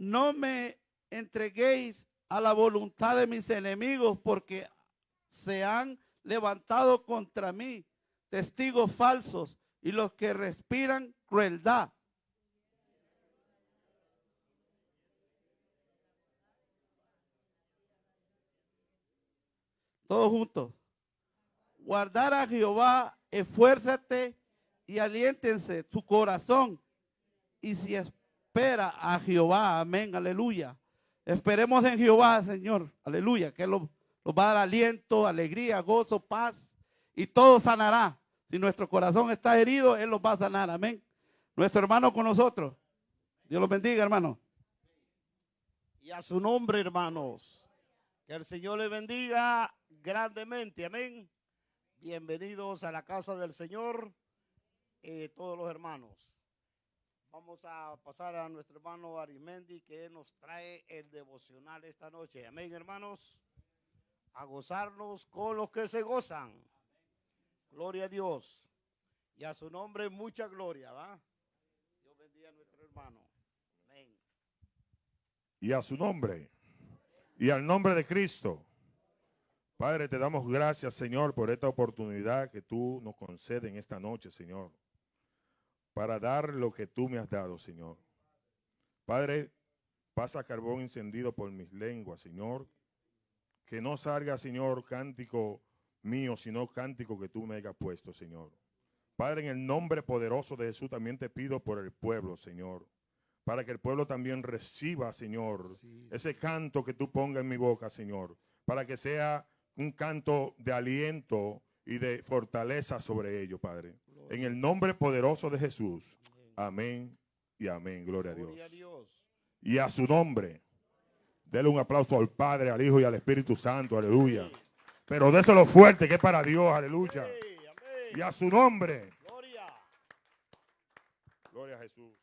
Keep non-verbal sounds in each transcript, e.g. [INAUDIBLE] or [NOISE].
no me entreguéis a la voluntad de mis enemigos, porque se han levantado contra mí testigos falsos y los que respiran crueldad. Todos juntos. Guardar a Jehová, esfuérzate y aliéntense tu corazón. Y si espera a Jehová, amén, aleluya. Esperemos en Jehová, Señor, aleluya, que nos va a dar aliento, alegría, gozo, paz y todo sanará. Si nuestro corazón está herido, Él los va a sanar, amén. Nuestro hermano con nosotros. Dios los bendiga, hermano. Y a su nombre, hermanos. Que el Señor le bendiga grandemente, amén. Bienvenidos a la casa del Señor, eh, todos los hermanos. Vamos a pasar a nuestro hermano Arimendi que nos trae el devocional esta noche. Amén, hermanos. A gozarnos con los que se gozan. Gloria a Dios. Y a su nombre mucha gloria, ¿va? Dios bendiga a nuestro hermano. Amén. Y a su nombre. Y al nombre de Cristo. Padre, te damos gracias, Señor, por esta oportunidad que tú nos concedes en esta noche, Señor, para dar lo que tú me has dado, Señor. Padre, pasa carbón encendido por mis lenguas, Señor. Que no salga, Señor, cántico mío, sino cántico que tú me hayas puesto, Señor. Padre, en el nombre poderoso de Jesús también te pido por el pueblo, Señor. Para que el pueblo también reciba, Señor, ese canto que tú pongas en mi boca, Señor. Para que sea un canto de aliento y de fortaleza sobre ellos, Padre. En el nombre poderoso de Jesús. Amén y amén. Gloria, a, Dios. Y a su nombre. Dele un aplauso al Padre, al Hijo y al Espíritu Santo. Aleluya. Pero déselo fuerte que es para Dios. Aleluya. Y a su nombre. Gloria. Gloria a Jesús.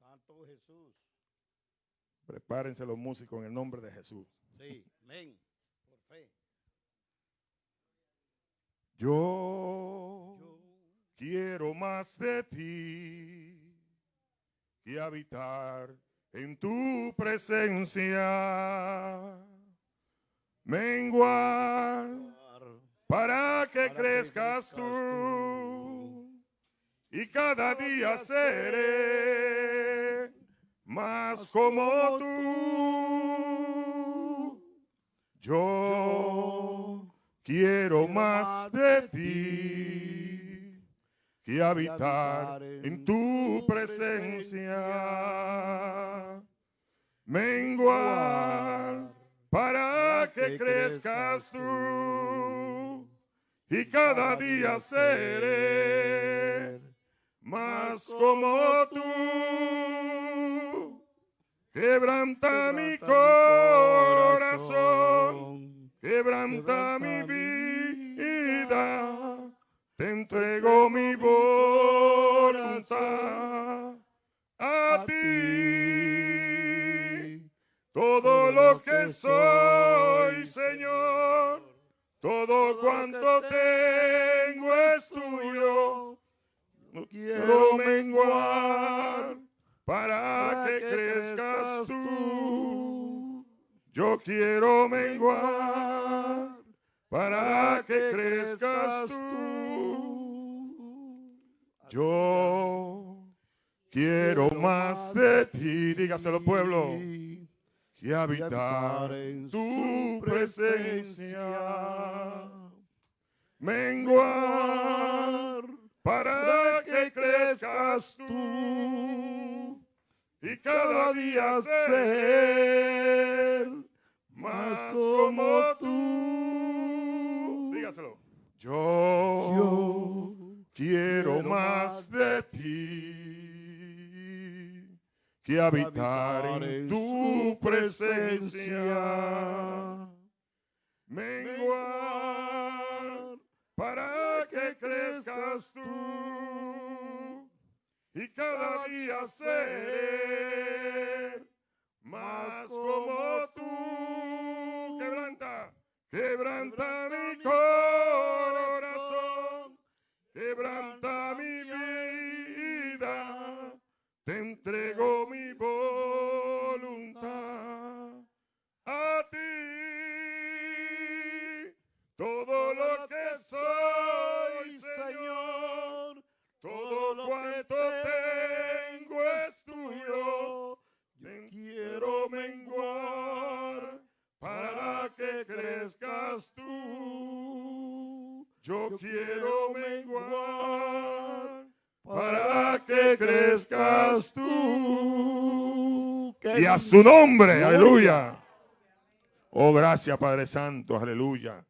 Santo Jesús. Prepárense los músicos en el nombre de Jesús. Sí, amén. Yo, quiero más de ti y habitar en tu presencia. Menguar para que crezcas tú y cada día seré más como tú. Yo quiero más de ti que habitar en tu presencia. Menguar para que crezcas tú y cada día seré más como tú. Quebranta mi corazón quebranta mi vida, te entrego mi voluntad a ti. Todo lo que soy, Señor, todo cuanto tengo es tuyo. No quiero menguar para que crezcas tú. Yo quiero menguar para que crezcas tú. Yo quiero más de ti, dígaselo pueblo, que habitar en tu presencia. Menguar para que crezcas tú y cada día ser más como tú. Dígaselo. Yo, quiero más de ti que habitar en tu presencia. Menguar para que crezcas tú y cada día ser más como tú. Quebranta, mi corazón, quebranta mi vida, te entrego crezcas tú. Yo quiero menguar para que crezcas tú. Y a su nombre, aleluya. Oh, gracias Padre Santo, aleluya.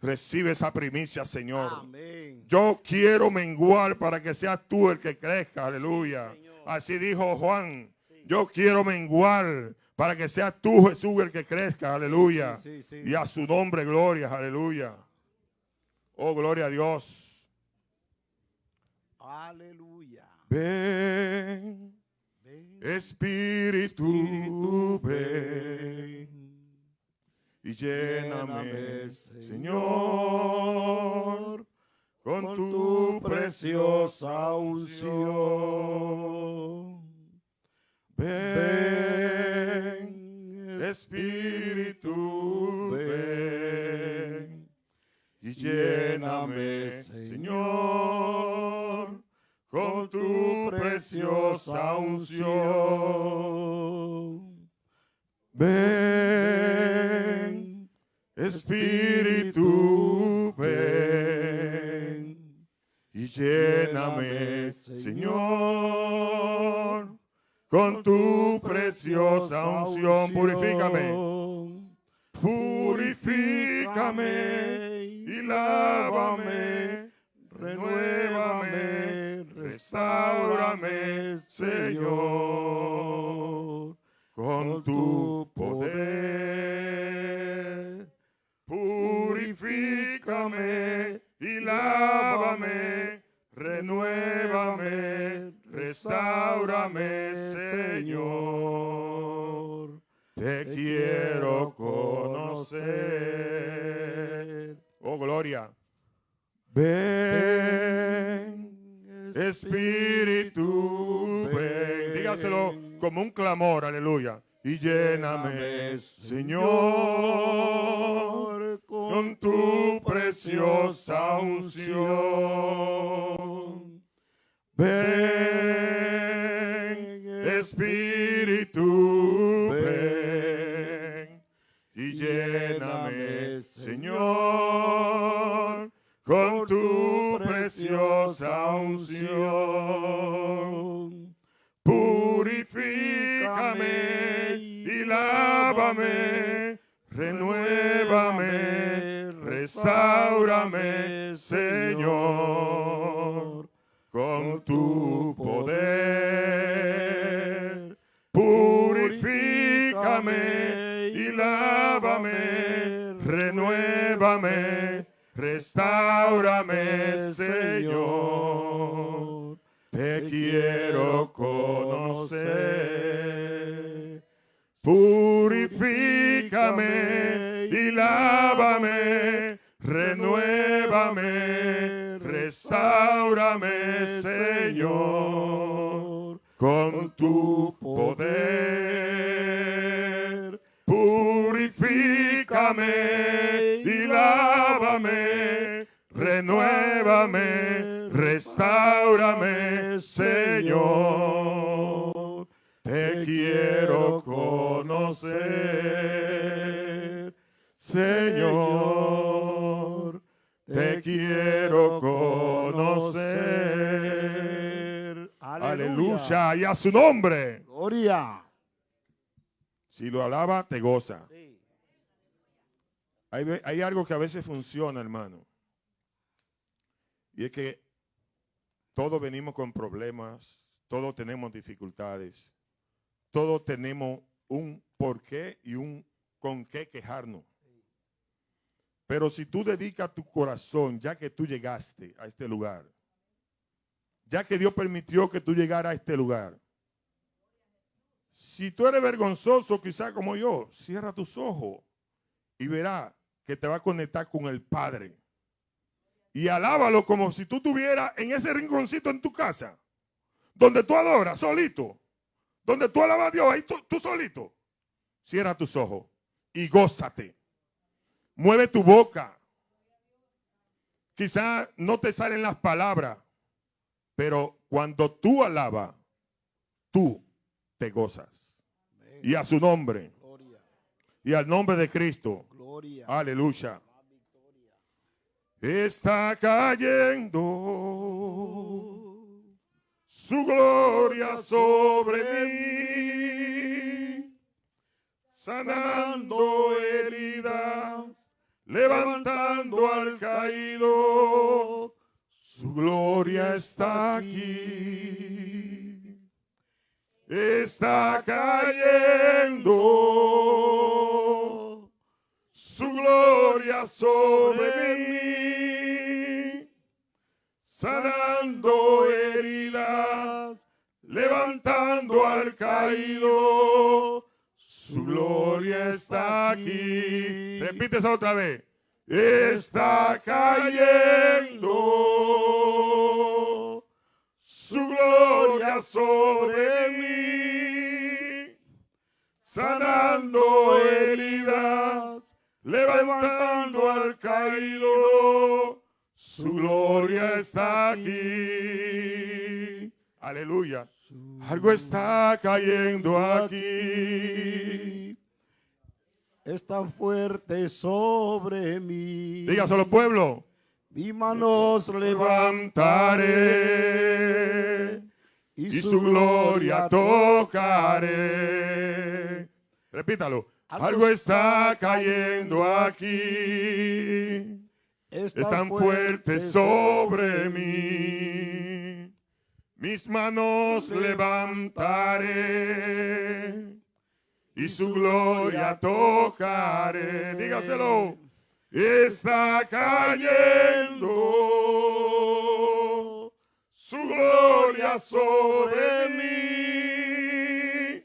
Recibe esa primicia, Señor. Amén. Yo quiero menguar para que seas tú el que crezca, aleluya. Así dijo Juan. Yo quiero menguar para que seas tú, Jesús, el que crezca, aleluya. Sí, sí, sí. Y a su nombre, gloria, aleluya. Oh, gloria a Dios. Aleluya. Ven, Ven, Espíritu, ven y lléname, Lléname, Señor, con tu preciosa unción. Ven, Espíritu, ven y lléname, Señor, con tu preciosa unción. Ven, Espíritu, ven y lléname, Señor, con tu preciosa unción. Purifícame, purifícame y lávame, renuévame, restaurame, Señor, con tu poder. Purifícame y lávame, renuévame, restaurame, Señor. Te quiero conocer. Oh, gloria. Ven, Espíritu, ven. Dígaselo como un clamor, aleluya. Y lléname, Señor, con tu preciosa unción. Ven, Espíritu, ven y lléname, Señor, con tu preciosa unción. Purifícame y lávame, renuévame, restaurame, Señor, con tu poder. Purifícame y lávame, renuévame, restaurame, Señor. Te quiero conocer. Purifícame y lávame, renuévame, restaurame, Señor, con tu poder. Purifícame y lávame, renuévame, restaurame, Señor. Te quiero conocer, Señor. Te quiero conocer. Aleluya. Y a su nombre. Gloria. Si lo alaba, te goza. Sí. Hay, hay algo que a veces funciona, hermano. Y es que todos venimos con problemas, todos tenemos dificultades, todos tenemos un por qué y un con qué quejarnos. Pero si tú dedicas tu corazón, ya que tú llegaste a este lugar, ya que Dios permitió que tú llegaras a este lugar, si tú eres vergonzoso, quizá como yo, cierra tus ojos y verá que te va a conectar con el Padre. Y alábalo como si tú estuvieras en ese rinconcito en tu casa, donde tú adoras solito, donde tú alabas a Dios, ahí tú, tú solito. Cierra tus ojos y gózate. Mueve tu boca. Quizá no te salen las palabras, pero cuando tú alabas, tú te gozas. Y a su nombre, y al nombre de Cristo. Aleluya. está cayendo su gloria sobre mí, sanando heridas, levantando al caído, su gloria está aquí, está cayendo su gloria sobre mí, sanando heridas, levantando al caído, su gloria está aquí. Repite otra vez. Está cayendo su gloria sobre mí, sanando heridas, levantando al caído, su gloria está aquí. Aleluya. Algo está cayendo aquí. Es tan fuerte sobre mí. Dígaselo, pueblo. Mi manos levantaré y su gloria tocaré. Repítalo. Algo está cayendo aquí. Es tan fuerte sobre mí. Mis manos levantaré y su gloria tocaré. Dígaselo. Está cayendo su gloria sobre mí,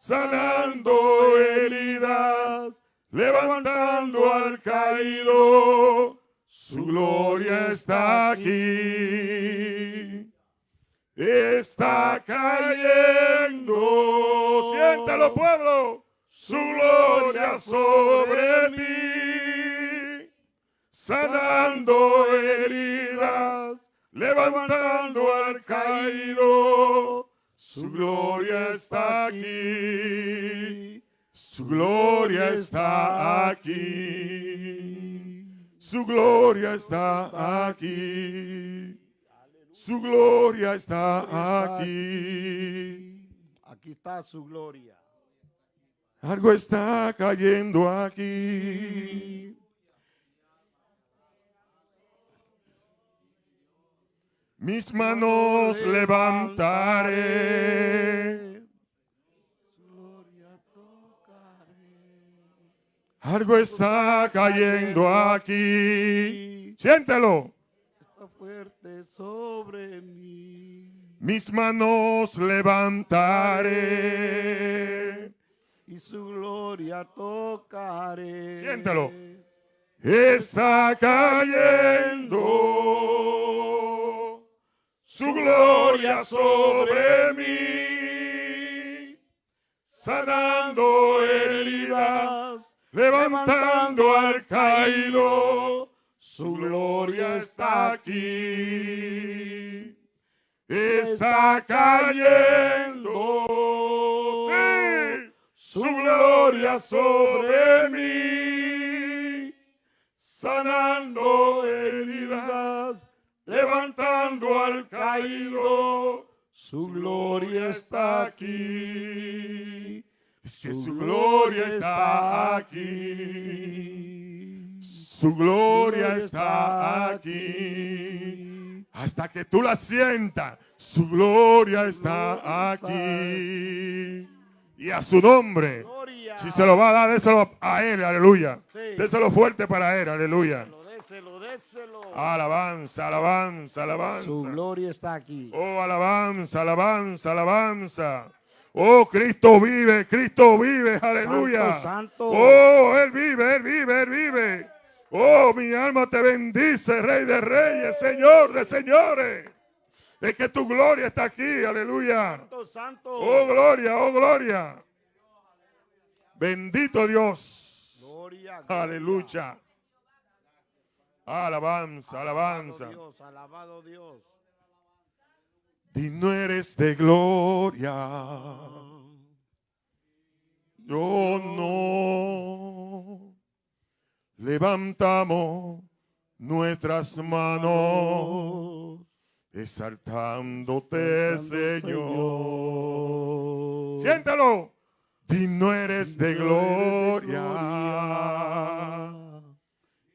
sanando heridas, levantando al caído. Su gloria está aquí. Está cayendo. Siéntalo, pueblo. Su gloria sobre mí. Sanando heridas. Levantando al caído. Su gloria está aquí. Su gloria está aquí. Su gloria está aquí. Su gloria está aquí. Aquí está su gloria. Algo está cayendo aquí. Mis manos levantaré. Algo está cayendo aquí. Siéntelo. Fuerte sobre mí. Mis manos levantaré. Y su gloria tocaré. Siéntelo. Está cayendo su gloria sobre mí, sanando heridas, levantando al caído. Su gloria está aquí. Está cayendo. Sí, su gloria sobre mí, sanando heridas, levantando al caído. Su gloria está aquí. Es que su gloria está aquí. Su gloria está aquí. Hasta que tú la sientas, su gloria está aquí. Y a su nombre. Si se lo va a dar, déselo a él, aleluya. Déselo fuerte para él, aleluya. Alabanza, alabanza, alabanza. Su gloria está aquí. Oh, alabanza, alabanza, alabanza. Oh, Cristo vive, Cristo vive, aleluya. santo. Oh, Él vive, Él vive, Él vive. Oh, mi alma te bendice, Rey de Reyes, Señor de Señores. Es que tu gloria está aquí, aleluya. Santo, santo. Oh, gloria, oh, gloria. Bendito Dios. Gloria, gloria. Aleluya. Alabanza, alabanza. Alabado Dios, alabado Dios. Digno eres de gloria. Yo no. Levantamos nuestras manos, exaltándote, Señor. Siéntalo. Digno eres de gloria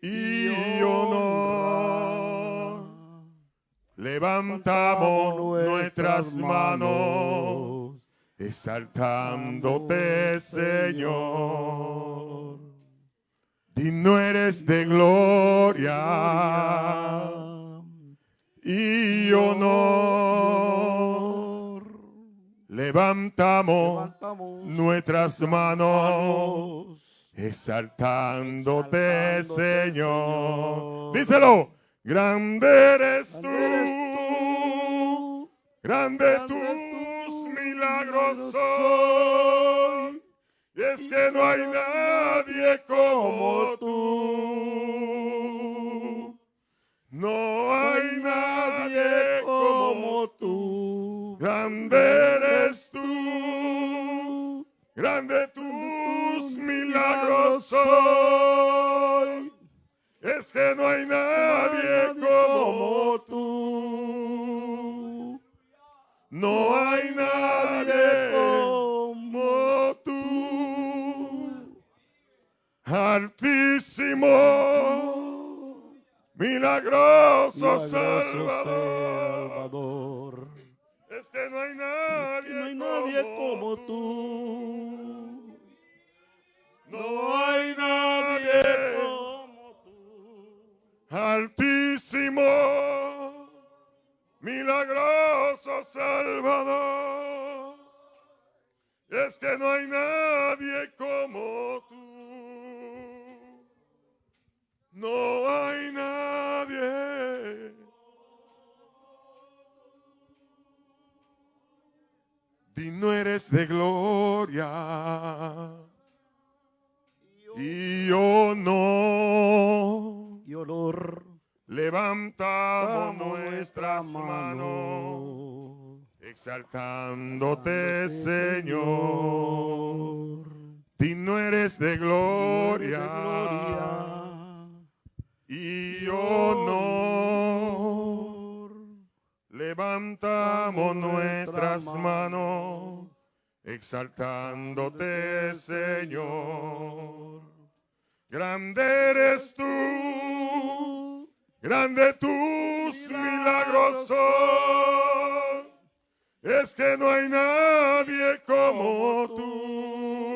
y honor. Levantamos nuestras manos, exaltándote, Señor. Digno eres de gloria y honor. Levantamos Levantamos nuestras manos, exaltándote, Exaltándote, Señor. Señor. Díselo, grande eres Grande eres tú, grande grande tus milagros son. Es que no hay nadie como tú. No hay nadie como tú. Grande eres tú, grande tus milagros soy. Es que no hay nadie como tú. No hay nadie Altísimo, milagroso Milagroso Salvador. Salvador. Es que no hay nadie, No hay nadie como tú. No hay nadie como tú. altísimo, milagroso Salvador. Es que no hay nadie como tú. No hay nadie. Digno eres de gloria y honor. Y olor. Levantamos nuestras manos, exaltándote, Señor. Digno eres de gloria y honor. Levantamos nuestras manos, exaltándote, Señor. Grande eres tú, grande tus milagros son. Es que no hay nadie como tú.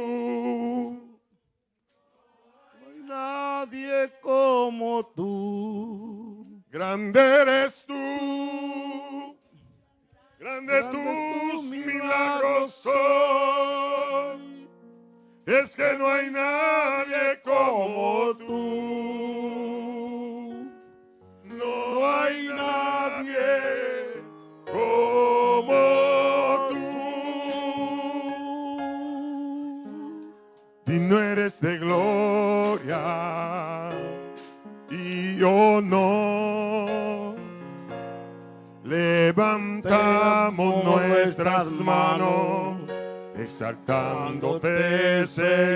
Nadie como tú. Grande eres tú, grande Grande tus tus milagros son. Es que no hay nadie como exaltándote, Señor.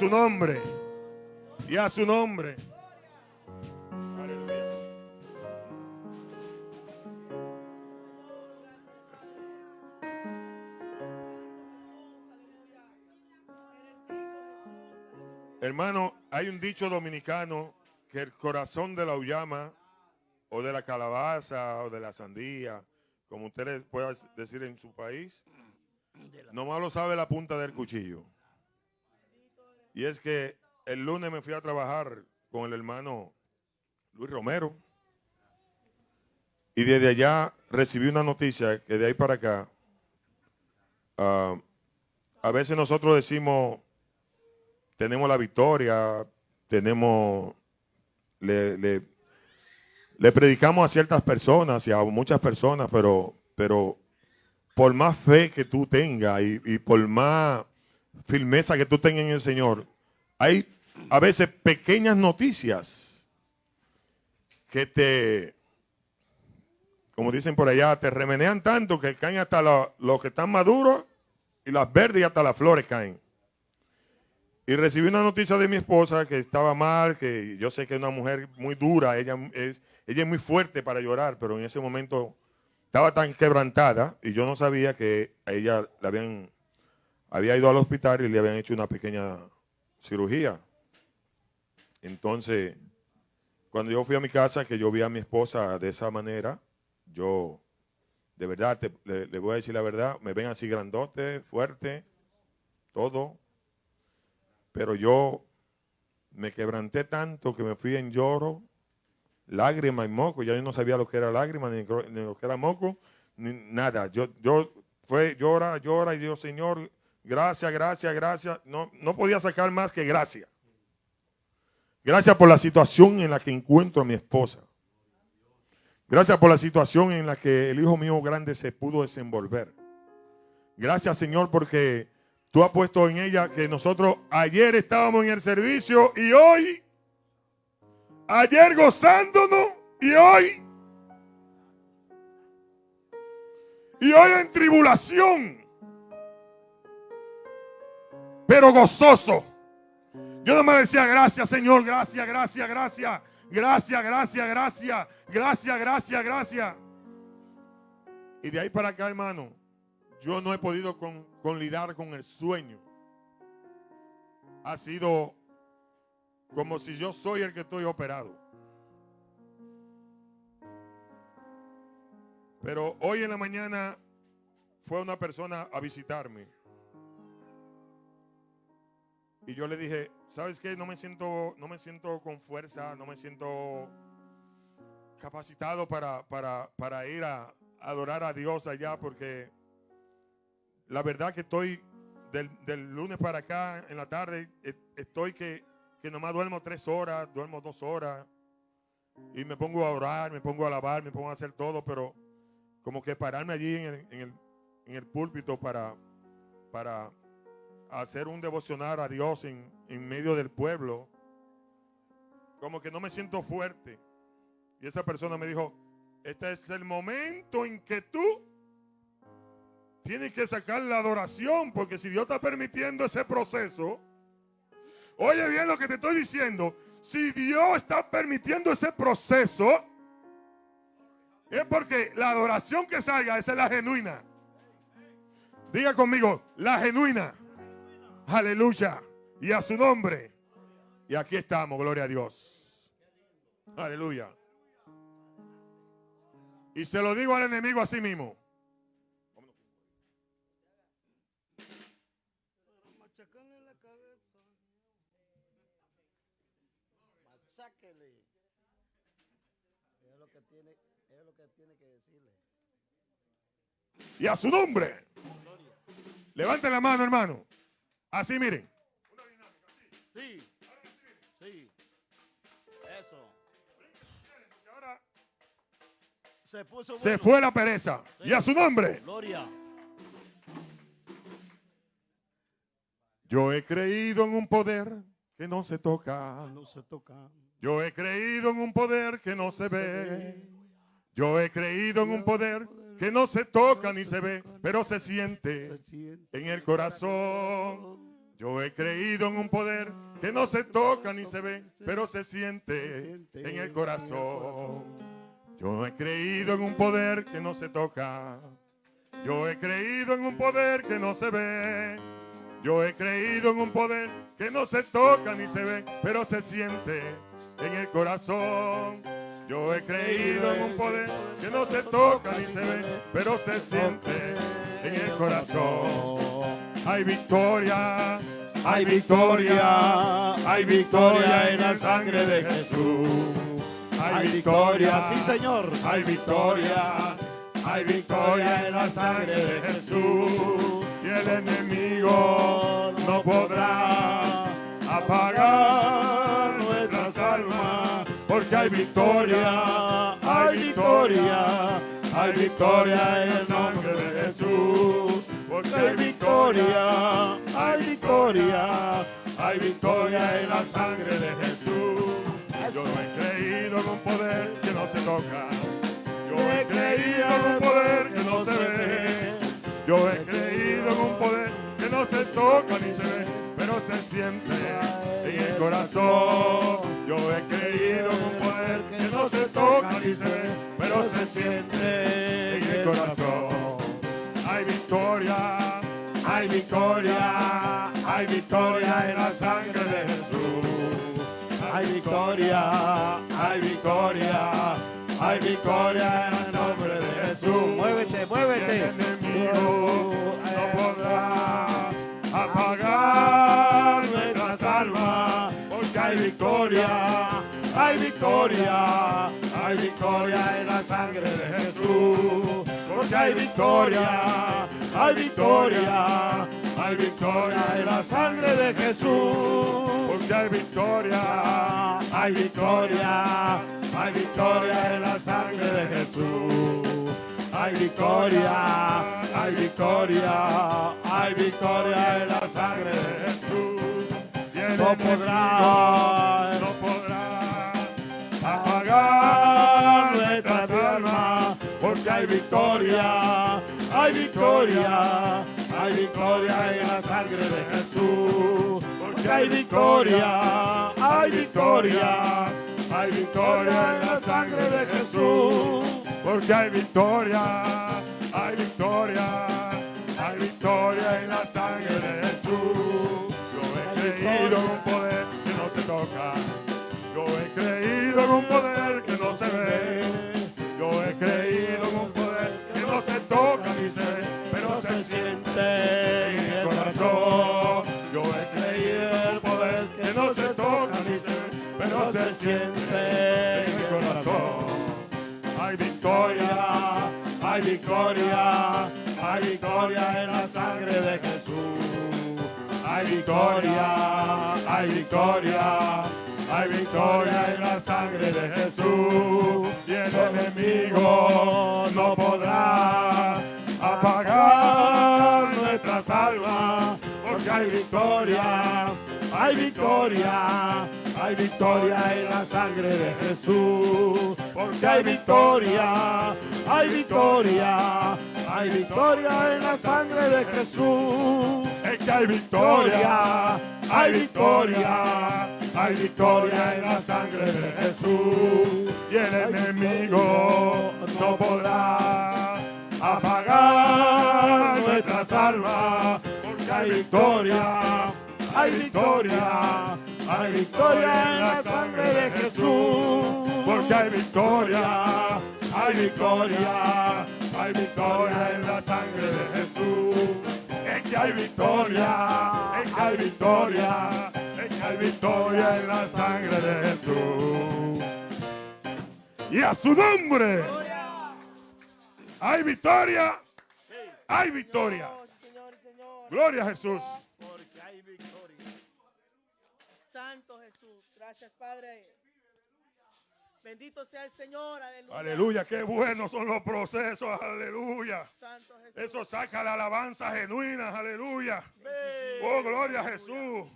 Su nombre. Y a su nombre. Aleluya. Hermano, hay un dicho dominicano que el corazón de la uyama o de la calabaza o de la sandía, como ustedes puedan decir en su país, nomás lo sabe la punta del cuchillo. Y es que el lunes me fui a trabajar con el hermano Luis Romero. Y desde allá recibí una noticia que de ahí para acá, ah, a veces nosotros decimos, tenemos la victoria, tenemos, le, le- predicamos a ciertas personas y a muchas personas, pero, pero por más fe que tú tengas y, y por más firmeza que tú tengas en el Señor, hay a veces pequeñas noticias que te, como dicen por allá, te remenean tanto que caen hasta lo- los que están maduros y las verdes y hasta las flores caen. Y recibí una noticia de mi esposa que estaba mal, que yo sé que es una mujer muy dura, ella es, ella es muy fuerte para llorar, pero en ese momento estaba tan quebrantada y yo no sabía que a ella le habían, había ido al hospital y le habían hecho una pequeña cirugía. Entonces, cuando yo fui a mi casa, que yo vi a mi esposa de esa manera, yo, de verdad, te- le, voy a decir la verdad, me ven así grandote, fuerte, todo, pero yo me quebranté tanto que me fui en lloro, lágrima y moco. Ya yo no sabía lo que era lágrima, ni, ni lo que era moco, ni nada. Yo, yo fue llora, llora y Dios, Señor, gracias, gracias, gracias. No, no podía sacar más que gracias. Gracias por la situación en la que encuentro a mi esposa. Gracias por la situación en la que el hijo mío grande se pudo desenvolver. Gracias, Señor, porque tú has puesto en ella que nosotros ayer estábamos en el servicio y hoy, ayer gozándonos y hoy, y hoy en tribulación, pero gozoso. Yo no me decía gracias, Señor, gracias, gracias, gracias, gracias, gracias, gracias, gracias, gracias, gracias. Y de ahí para acá, hermano, yo no he podido con, conlidar con el sueño. Ha sido como si yo soy el que estoy operado. Pero hoy en la mañana fue una persona a visitarme. Y yo le dije, ¿sabes qué? No me siento, no me siento con fuerza, no me siento capacitado para, para, para ir a adorar a Dios allá porque la verdad que estoy del, del lunes para acá en la tarde, e- estoy que, que nomás duermo tres horas, duermo dos horas y me pongo a orar, me pongo a alabar, me pongo a hacer todo, pero como que pararme allí en el, en el, en el púlpito para, para hacer un devocionar a Dios en, en medio del pueblo, como que no me siento fuerte. Y esa persona me dijo, este es el momento en que tú tienes que sacar la adoración, porque si Dios está permitiendo ese proceso, oye bien lo que te estoy diciendo, si Dios está permitiendo ese proceso, es porque la adoración que salga, esa es la genuina. Diga conmigo, la genuina. Aleluya. Y a su nombre. Y aquí estamos, gloria a Dios. Aleluya. Y se lo digo al enemigo mismo. Tiene que decirle. Y a su nombre. Levanten la mano, hermano. Así miren. Sí. Sí. Eso. Ahora Se puso se fue la pereza. Y a su nombre. Gloria. Yo he creído en un poder que no se toca. No se toca. Yo he creído en un poder que no se ve. Yo he creído en un poder que no se toca ni se ve, pero se siente en el corazón. Yo he creído en un poder que no se toca ni se ve, pero se siente en el corazón. Yo he creído en un poder que no se toca. Yo he creído en un poder que no se ve. Yo he creído en un poder que no se toca ni se ve, pero se siente en el corazón. Yo he creído en un poder que no se toca ni se ve, pero se siente en el corazón. Hay victoria, hay victoria, hay victoria en la sangre de Jesús. Hay victoria, Sí, Señor. hay victoria, hay victoria en la sangre de Jesús. Y el enemigo no podrá apagar porque hay victoria, hay victoria, hay victoria en el nombre de Jesús. Porque hay victoria, hay victoria, hay victoria en la sangre de Jesús. Yo no he creído en un poder que no se toca. Yo he creído en un poder que no se ve. Yo he creído en un poder que no se toca ni se ve, pero se siente en el corazón. Yo he creído en un poder que no se toca ni se ve, pero se siente en el corazón. Hay victoria, hay victoria, hay victoria en la sangre de Jesús. Hay victoria, hay victoria, hay victoria en el nombre de Jesús. Muévete, muévete. Hay victoria, hay victoria, hay victoria en la sangre de Jesús, porque hay victoria, hay victoria, hay victoria en la sangre de Jesús, porque hay victoria, hay victoria, hay victoria en la sangre de Jesús. Hay victoria, hay victoria, hay victoria en la sangre de Jesús. No podrá. no podrá apagar nuestras almas, porque hay victoria, hay victoria, hay victoria en la sangre de Jesús. Porque hay victoria, hay victoria, hay victoria en la sangre de Jesús. Porque hay victoria, hay victoria, hay victoria en la sangre de Jesús. Yo he creído en un poder que no se toca. Yo he creído en un poder que no se ve. Yo he creído en un poder que no se toca ni se ve, pero se siente en el corazón. Yo he creído en el poder que no se toca ni se ve, pero se siente en el corazón. Hay victoria, hay victoria, hay victoria en la sangre de Jesús. Hay victoria, hay victoria, hay victoria en la sangre de Jesús. Y el enemigo no podrá apagar nuestras almas, porque hay victoria, hay victoria, hay victoria en la sangre de Jesús, porque hay victoria, hay victoria, hay victoria en la sangre de Jesús. Es que hay victoria, hay victoria, hay victoria en la sangre de Jesús. Y el enemigo no podrá apagar nuestras almas, porque hay victoria, hay victoria, hay victoria en la sangre de Jesús, porque hay victoria, hay victoria, hay victoria en la sangre de Jesús. Que hay victoria, que hay victoria, que hay victoria en la sangre de Jesús. Y a su nombre hay victoria, hay victoria. Gloria a Jesús. Santo Jesús. Gracias, Padre. Bendito sea el Señor. Aleluya. Aleluya, qué buenos son los procesos, aleluya. Santo Jesús. Eso saca la alabanza genuina, aleluya. Oh, gloria a Jesús.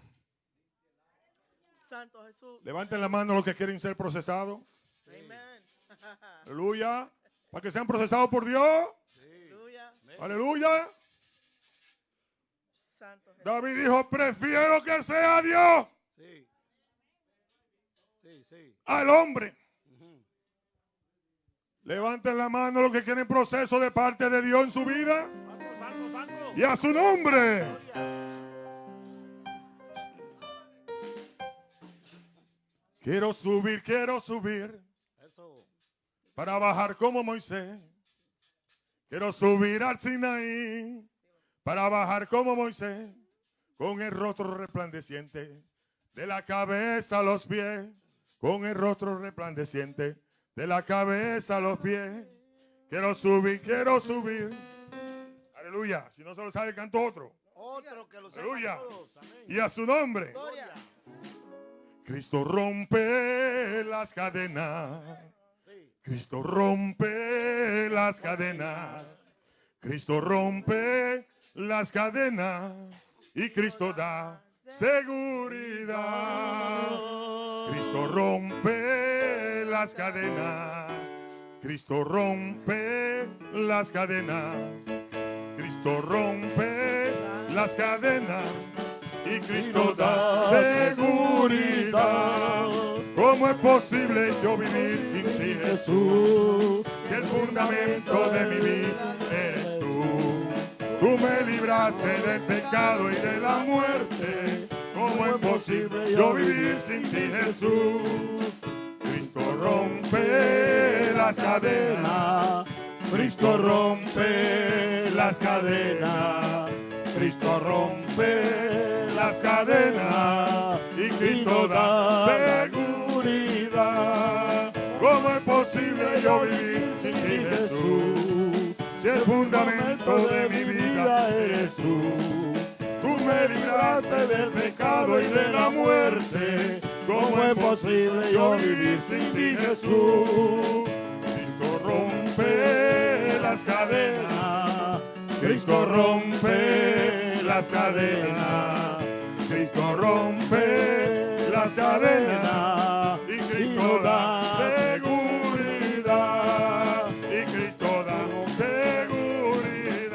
Santo Jesús. Levanten la mano los que quieren ser procesados. Amén. [LAUGHS] Aleluya. Para que sean procesados por Dios. Aleluya. Aleluya. Santo Jesús. David dijo, prefiero que sea Dios Sí. Sí, sí. al hombre. Levanten la mano los que quieren proceso de parte de Dios en su vida. Y a su nombre. Quiero subir, quiero subir. Para bajar como Moisés. Quiero subir al Sinaí para bajar como Moisés, con el rostro resplandeciente, de la cabeza a los pies, con el rostro resplandeciente, de la cabeza a los pies. Quiero subir, quiero subir. Aleluya. Si no se lo sabe, canto otro. Otro que lo Aleluya. Y a su nombre. Gloria. Cristo rompe las cadenas. Cristo rompe las cadenas. Cristo rompe las cadenas. Y Cristo da seguridad. Cristo rompe las cadenas. Cristo rompe las cadenas. Cristo rompe las cadenas. Y Cristo da seguridad. ¿Cómo es posible yo vivir sin ti, Jesús? Si el fundamento de mi vida eres tú. Tú me libraste del pecado y de la muerte. ¿Cómo es posible yo vivir sin ti, Jesús? Cristo rompe las cadenas. Cristo rompe las cadenas. Cristo rompe las cadenas. Y Cristo da seguridad. ¿Cómo es posible yo vivir sin Jesús? Si el fundamento de mi vida eres tú. Tú me libraste del pecado y de la muerte. ¿Cómo es posible yo vivir sin ti, Jesús? Cristo rompe las cadenas. Cristo rompe las cadenas. Cristo rompe las cadenas. Y Cristo da seguridad. Y Cristo da seguridad.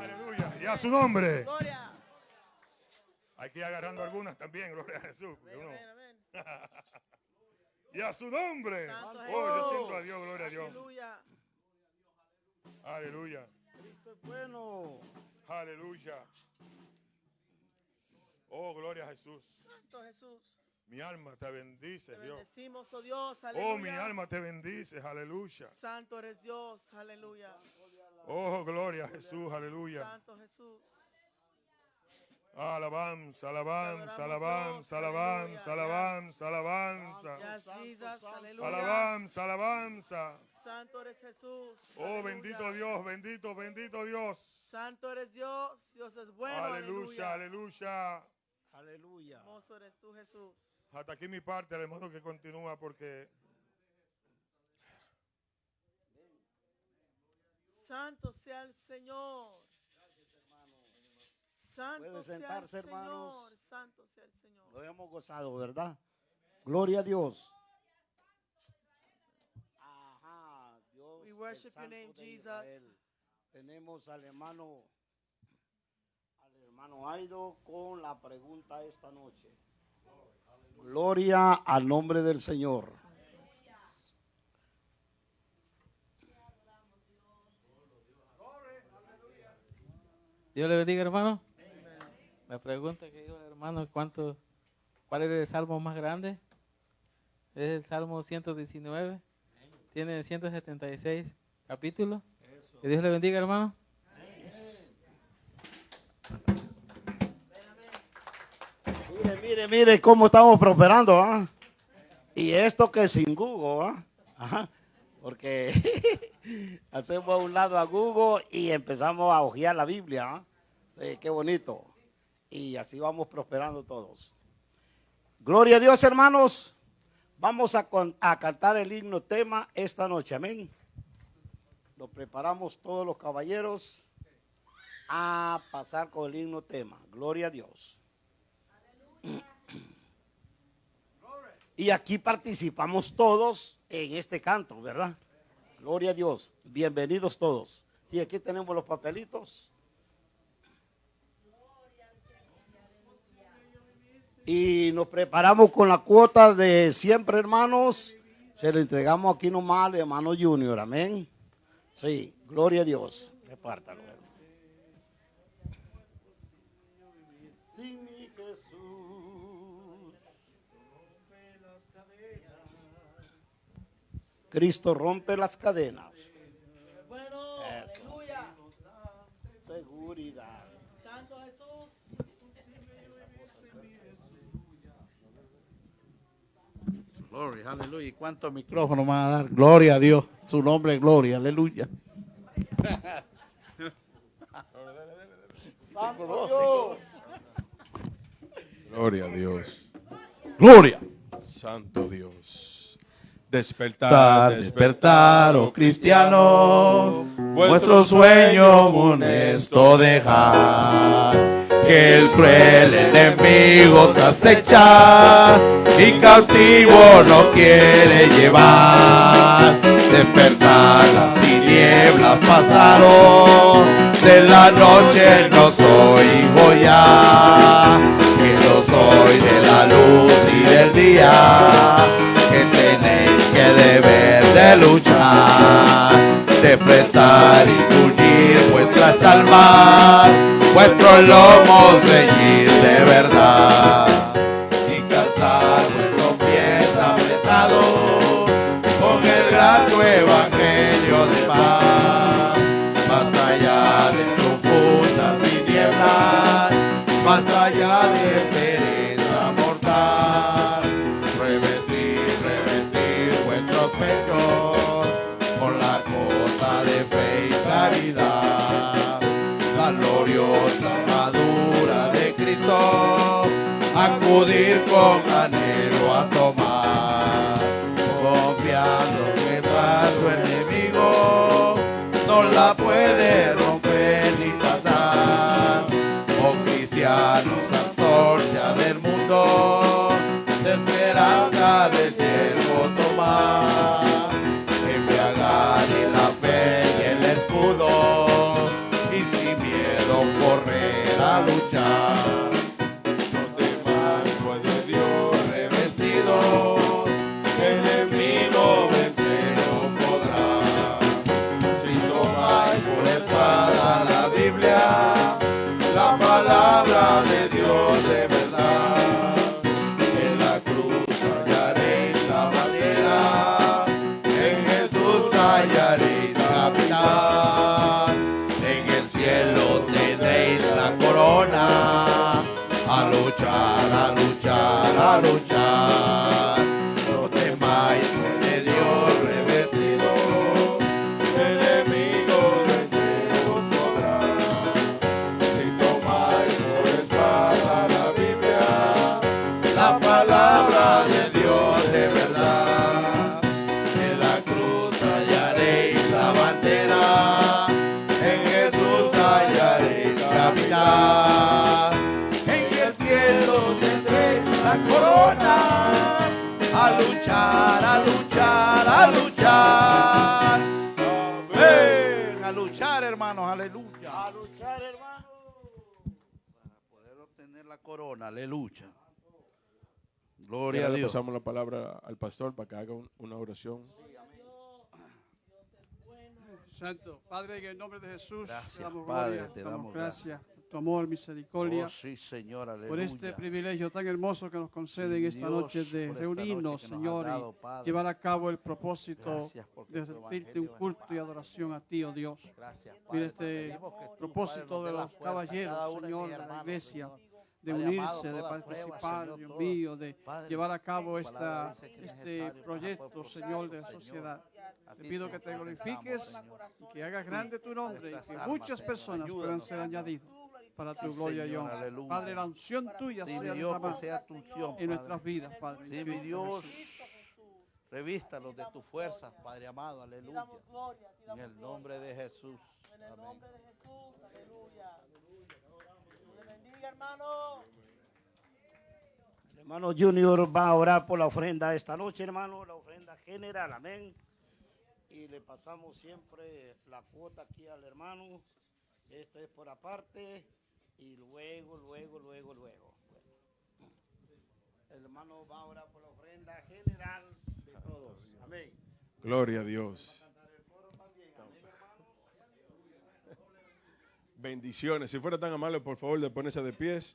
Aleluya. Y a su nombre. Ir agarrando algunas también, [LAUGHS] gloria a Jesús. Amén, amén, amén. [LAUGHS] Y a su nombre. Santo Oh, yo siento a Dios, gloria a Dios. Aleluya. Aleluya. Cristo es bueno. Aleluya. Oh, gloria a Jesús. Santo Jesús. Mi alma te bendice, Te Dios. bendecimos, oh Dios. Aleluya. Oh, mi alma te bendice, aleluya. Santo eres Dios. Aleluya. Oh, gloria a Jesús, aleluya. Santo Jesús. Alabanza, alabanza, alabanza, alabanza, alabanza, alabanza. Alabanza, alabanza. Santo eres Jesús. Oh, bendito Dios, bendito, bendito Dios. Santo eres Dios. Dios es bueno. Aleluya, Aleluya. aleluya. Aleluya. Hermoso eres tú, Jesús. Hasta aquí mi parte, el hermano que continúa porque Santo sea el Señor. Santo Pueden sea el sentarse, hermanos. Señor. Santo sea el Señor. Lo hemos gozado, ¿verdad? Gloria a Dios. Ajá, Dios. We worship your name, Jesus. Tenemos al hermano, al hermano Aido con la pregunta esta noche. Gloria al nombre del Señor. Dios le bendiga, hermano. La pregunta que dijo el hermano, ¿cuánto, ¿cuál es el salmo más grande? Es el Salmo 119. Tiene 176 capítulos. Que Dios le bendiga, hermano. Mire, mire, mire cómo estamos prosperando, ¿ah? Y esto que sin Google, ¿ah? Ajá. Porque [LAUGHS] hacemos a un lado a Google y empezamos a hojear la Biblia, ¿ah? Sí, qué bonito. Y así vamos prosperando todos. Gloria a Dios, hermanos. Vamos a, cantar el himno tema esta noche, amén. Lo preparamos todos los caballeros a pasar con el himno tema. Gloria a Dios. Y aquí participamos todos en este canto, ¿verdad? Gloria a Dios. Bienvenidos todos. Sí, aquí tenemos los papelitos. Y nos preparamos con la cuota de siempre, hermanos. Se le entregamos aquí nomás al hermano Junior. Amén. Sí, gloria a Dios. Repártalo. hermano. Sí, mi Jesús. Cristo rompe las cadenas. Bueno, Eso. aleluya. Seguridad. Santo Jesús. Gloria, aleluya. ¿Y cuántos micrófonos van a dar? Gloria a Dios. Su nombre es gloria, aleluya. Santo Dios. Gloria a Dios. Gloria. Santo Dios. Despertar, Despertar, despertar, oh cristiano, vuestro sueño funesto dejar. Que el cruel enemigo se acecha y cautivo lo quiere llevar. Despertar, las tinieblas pasaron, de la noche no soy hijo ya, que yo soy de la luz y del día deber de luchar, de prestar y pulir vuestras almas, vuestros lomos ceñir de verdad, y calzar vuestros pies apretados con el grato evangelio de paz. Basta ya de profundas tinieblas, basta ya de pereza gloriosa armadura de Cristo, acudir con anhelo a tomar, confiando que el rato enemigo no la puede romper ni pasar. Oh cristianos, corona, aleluya. Gloria a Dios. pasamos la palabra al pastor para que haga un- una oración. Santo, Padre, en el nombre de Jesús, Gracias, te damos Padre, gloria, te damos damos gracias, por tu amor, misericordia, Oh, sí, Señor, aleluya. por este privilegio tan hermoso que nos concede en esta Dios, noche de noche reunirnos, Señor, dado, y Padre. llevar a cabo el propósito de evangelio un culto y adoración a ti, oh Dios. Gracias, Mira Padre. Te este propósito de los caballeros, Señor, de la iglesia, Señor. De Padre unirse, amado, de prueba, participar, Señor, Dios mío, de Padre, llevar a cabo esta, este proyecto, Señor, de procesos, sociedad. Te pido que te glorifiques y que hagas grande tu nombre y que muchas personas puedan ser añadidas para tu gloria y honra. Padre, la unción tuya Sí, sea Dios, que sea tu unción, en nuestras vidas, Padre. Sí, mi Dios, revístalos de tu fuerza, Padre amado, aleluya. En el nombre de Jesús. Amén. nombre de Jesús, aleluya. Hermano. El hermano Junior va a orar por la ofrenda esta noche, hermano, la ofrenda general, amén. y le pasamos siempre la cuota aquí al hermano. Esto es por aparte y luego, luego, luego, luego. El hermano va a orar por la ofrenda general de todos. Amén. Gloria a Dios. Bendiciones. Si fuera tan amable, por favor, de ponerse de pies.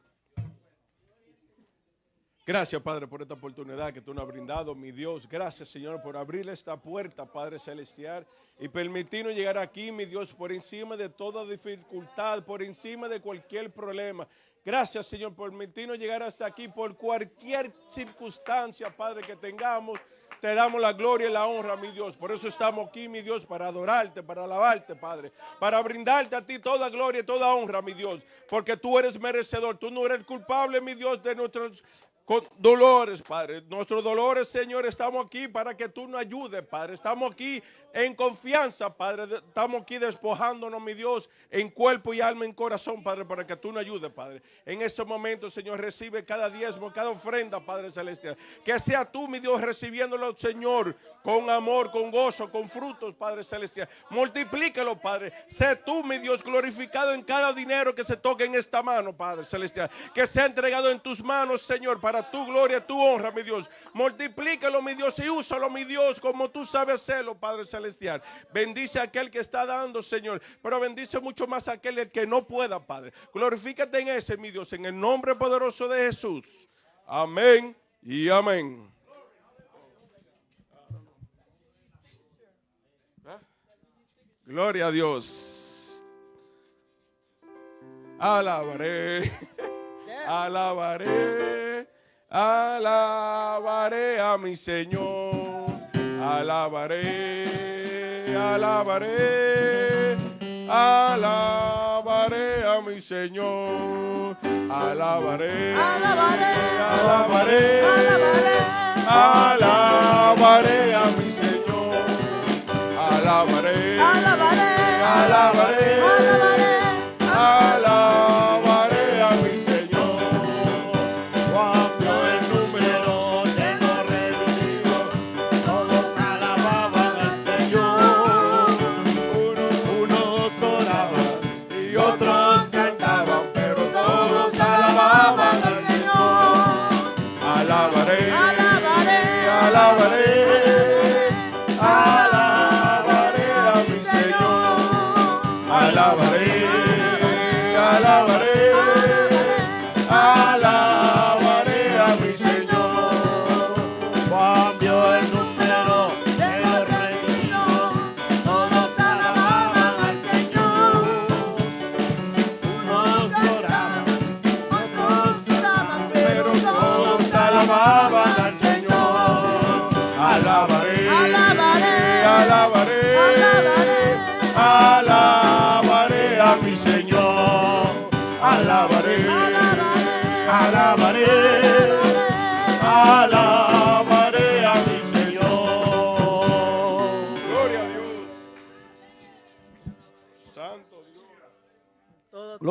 Gracias, Padre, por esta oportunidad que tú nos has brindado, mi Dios. Gracias, Señor, por abrir esta puerta, Padre Celestial, y permitirnos llegar aquí, mi Dios, por encima de toda dificultad, por encima de cualquier problema. Gracias, Señor, por permitirnos llegar hasta aquí, por cualquier circunstancia, Padre, que tengamos. Te damos la gloria y la honra, mi Dios. Por eso estamos aquí, mi Dios, para adorarte, para alabarte, Padre. Para brindarte a ti toda gloria y toda honra, mi Dios. Porque tú eres merecedor. Tú no eres culpable, mi Dios, de nuestros dolores, Padre. Nuestros dolores, Señor, estamos aquí para que tú nos ayudes, Padre. Estamos aquí en confianza, Padre. Estamos aquí despojándonos, mi Dios, en cuerpo y alma, en corazón, Padre, para que tú nos ayudes, Padre. En estos momentos, Señor, recibe cada diezmo, cada ofrenda, Padre Celestial. Que sea tú, mi Dios, recibiéndolo, Señor, con amor, con gozo, con frutos, Padre Celestial. Multiplícalo, Padre. Sé tú, mi Dios, glorificado en cada dinero que se toque en esta mano, Padre Celestial. Que sea entregado en tus manos, Señor, para tu gloria, tu honra, mi Dios. Multiplícalo, mi Dios, y úsalo, mi Dios, como tú sabes hacerlo, Padre Celestial. Bendice a aquel que está dando, Señor. Pero bendice mucho más a aquel que no pueda, Padre. Glorifícate en ese, mi Dios, en el nombre poderoso de Jesús. Amén y amén. Gloria a Dios. Alabaré, alabaré, alabaré a mi Señor. Alabaré, alabaré, alabaré a mi Señor. Alabaré, alabaré, alabaré, alabaré a mi Señor. Alabaré, alabaré, alabaré, alabaré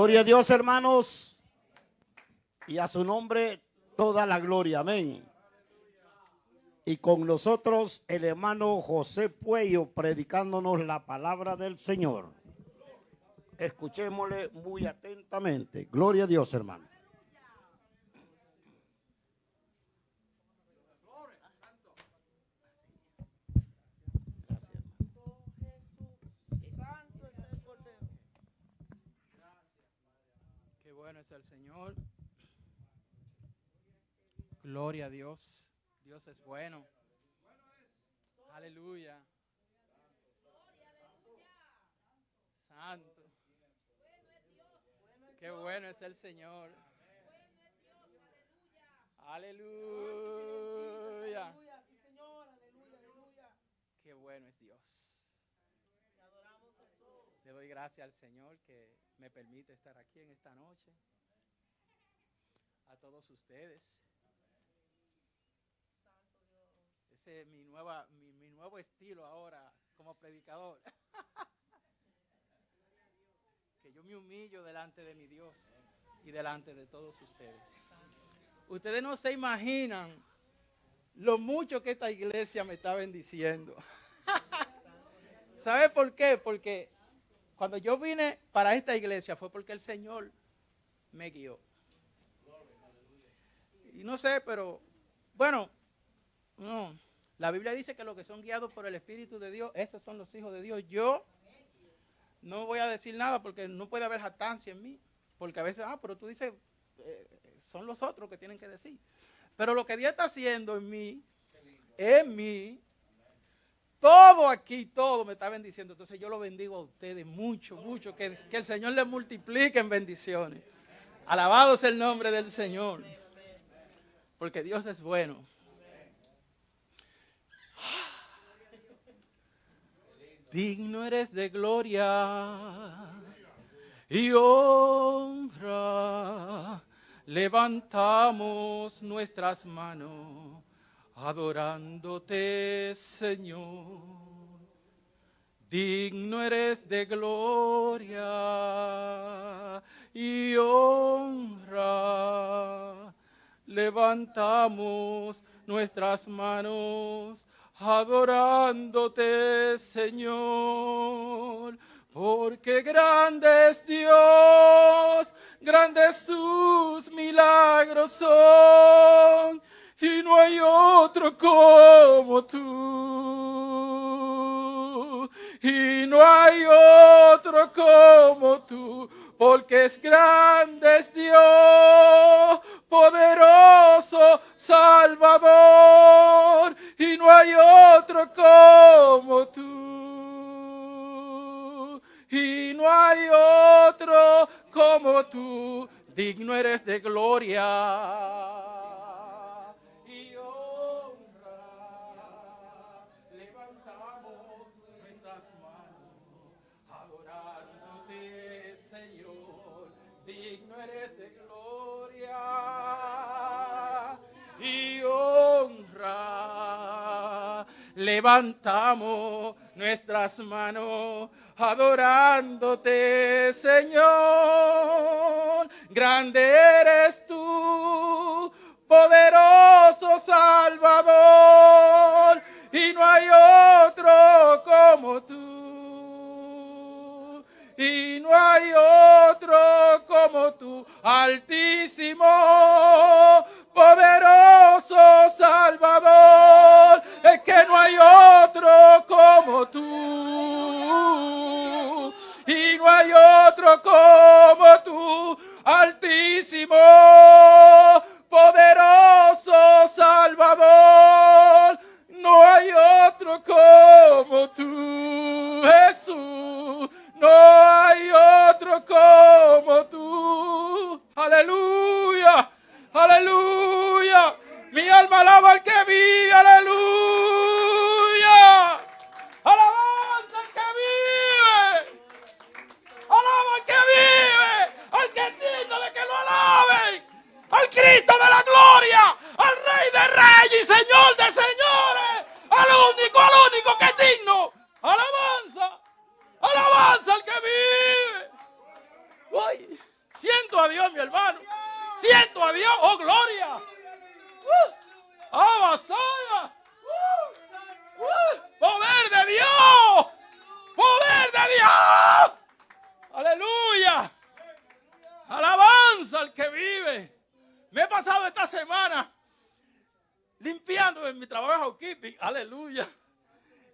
Gloria a Dios, hermanos. Y a su nombre toda la gloria. Amén. Y con nosotros el hermano José Puello predicándonos la palabra del Señor. Escuchémosle muy atentamente. Gloria a Dios, hermano. Qué bueno es el Señor. Gloria a Dios. Dios es bueno. Aleluya. Santo. Qué bueno es el Señor. Aleluya. Qué bueno es Dios. Le doy gracias al Señor que me permite estar aquí en esta noche. A todos ustedes. Mi, nueva, mi, mi nuevo estilo ahora como predicador. [LAUGHS] que yo me humillo delante de mi Dios y delante de todos ustedes. Ustedes no se imaginan lo mucho que esta iglesia me está bendiciendo. [LAUGHS] ¿Sabe por qué? Porque cuando yo vine para esta iglesia fue porque el Señor me guió. Y no sé, pero bueno, no. La Biblia dice que los que son guiados por el Espíritu de Dios, estos son los hijos de Dios. Yo no voy a decir nada porque no puede haber jactancia en mí. Porque a veces, ah, pero tú dices, eh, son los otros que tienen que decir. Pero lo que Dios está haciendo en mí, en mí, todo aquí, todo me está bendiciendo. Entonces yo lo bendigo a ustedes mucho, mucho. Que, que el Señor les multiplique en bendiciones. Alabado sea el nombre del Señor. Porque Dios es bueno. Digno eres de gloria y honra. Levantamos nuestras manos adorándote, Señor. Digno eres de gloria y honra. Levantamos nuestras manos adorándote, Señor. Porque grande es Dios, grandes sus milagros son, y no hay otro como tú. Y no hay otro como tú, porque es grande es Dios, poderoso Salvador, y no hay otro como tú. Y no hay otro como tú, digno eres de gloria. Levantamos nuestras manos adorándote, Señor. Grande eres tú, poderoso Salvador, y no hay otro como tú. Y no hay otro como tú, altísimo, poderoso Salvador. Es que no hay otro como tú. Y no hay otro como tú, altísimo, poderoso Salvador. No hay otro como tú, Jesús. No hay otro como tú. Aleluya, aleluya. Mi alma alaba al que vive, aleluya. Alabanza al que vive. Alaba al que vive, al que es digno de que lo alaben, al Cristo de la gloria, al Rey de Reyes y Señor de Señores, al único, al único que es digno. Alabanza, alabanza al que vive. Uy, siento a Dios, mi hermano. Siento a Dios, oh gloria. Abasaya. Uh, uh, poder de Dios. Poder de Dios. Aleluya. Alabanza al que vive. Me he pasado esta semana limpiando en mi trabajo de housekeeping. Aleluya.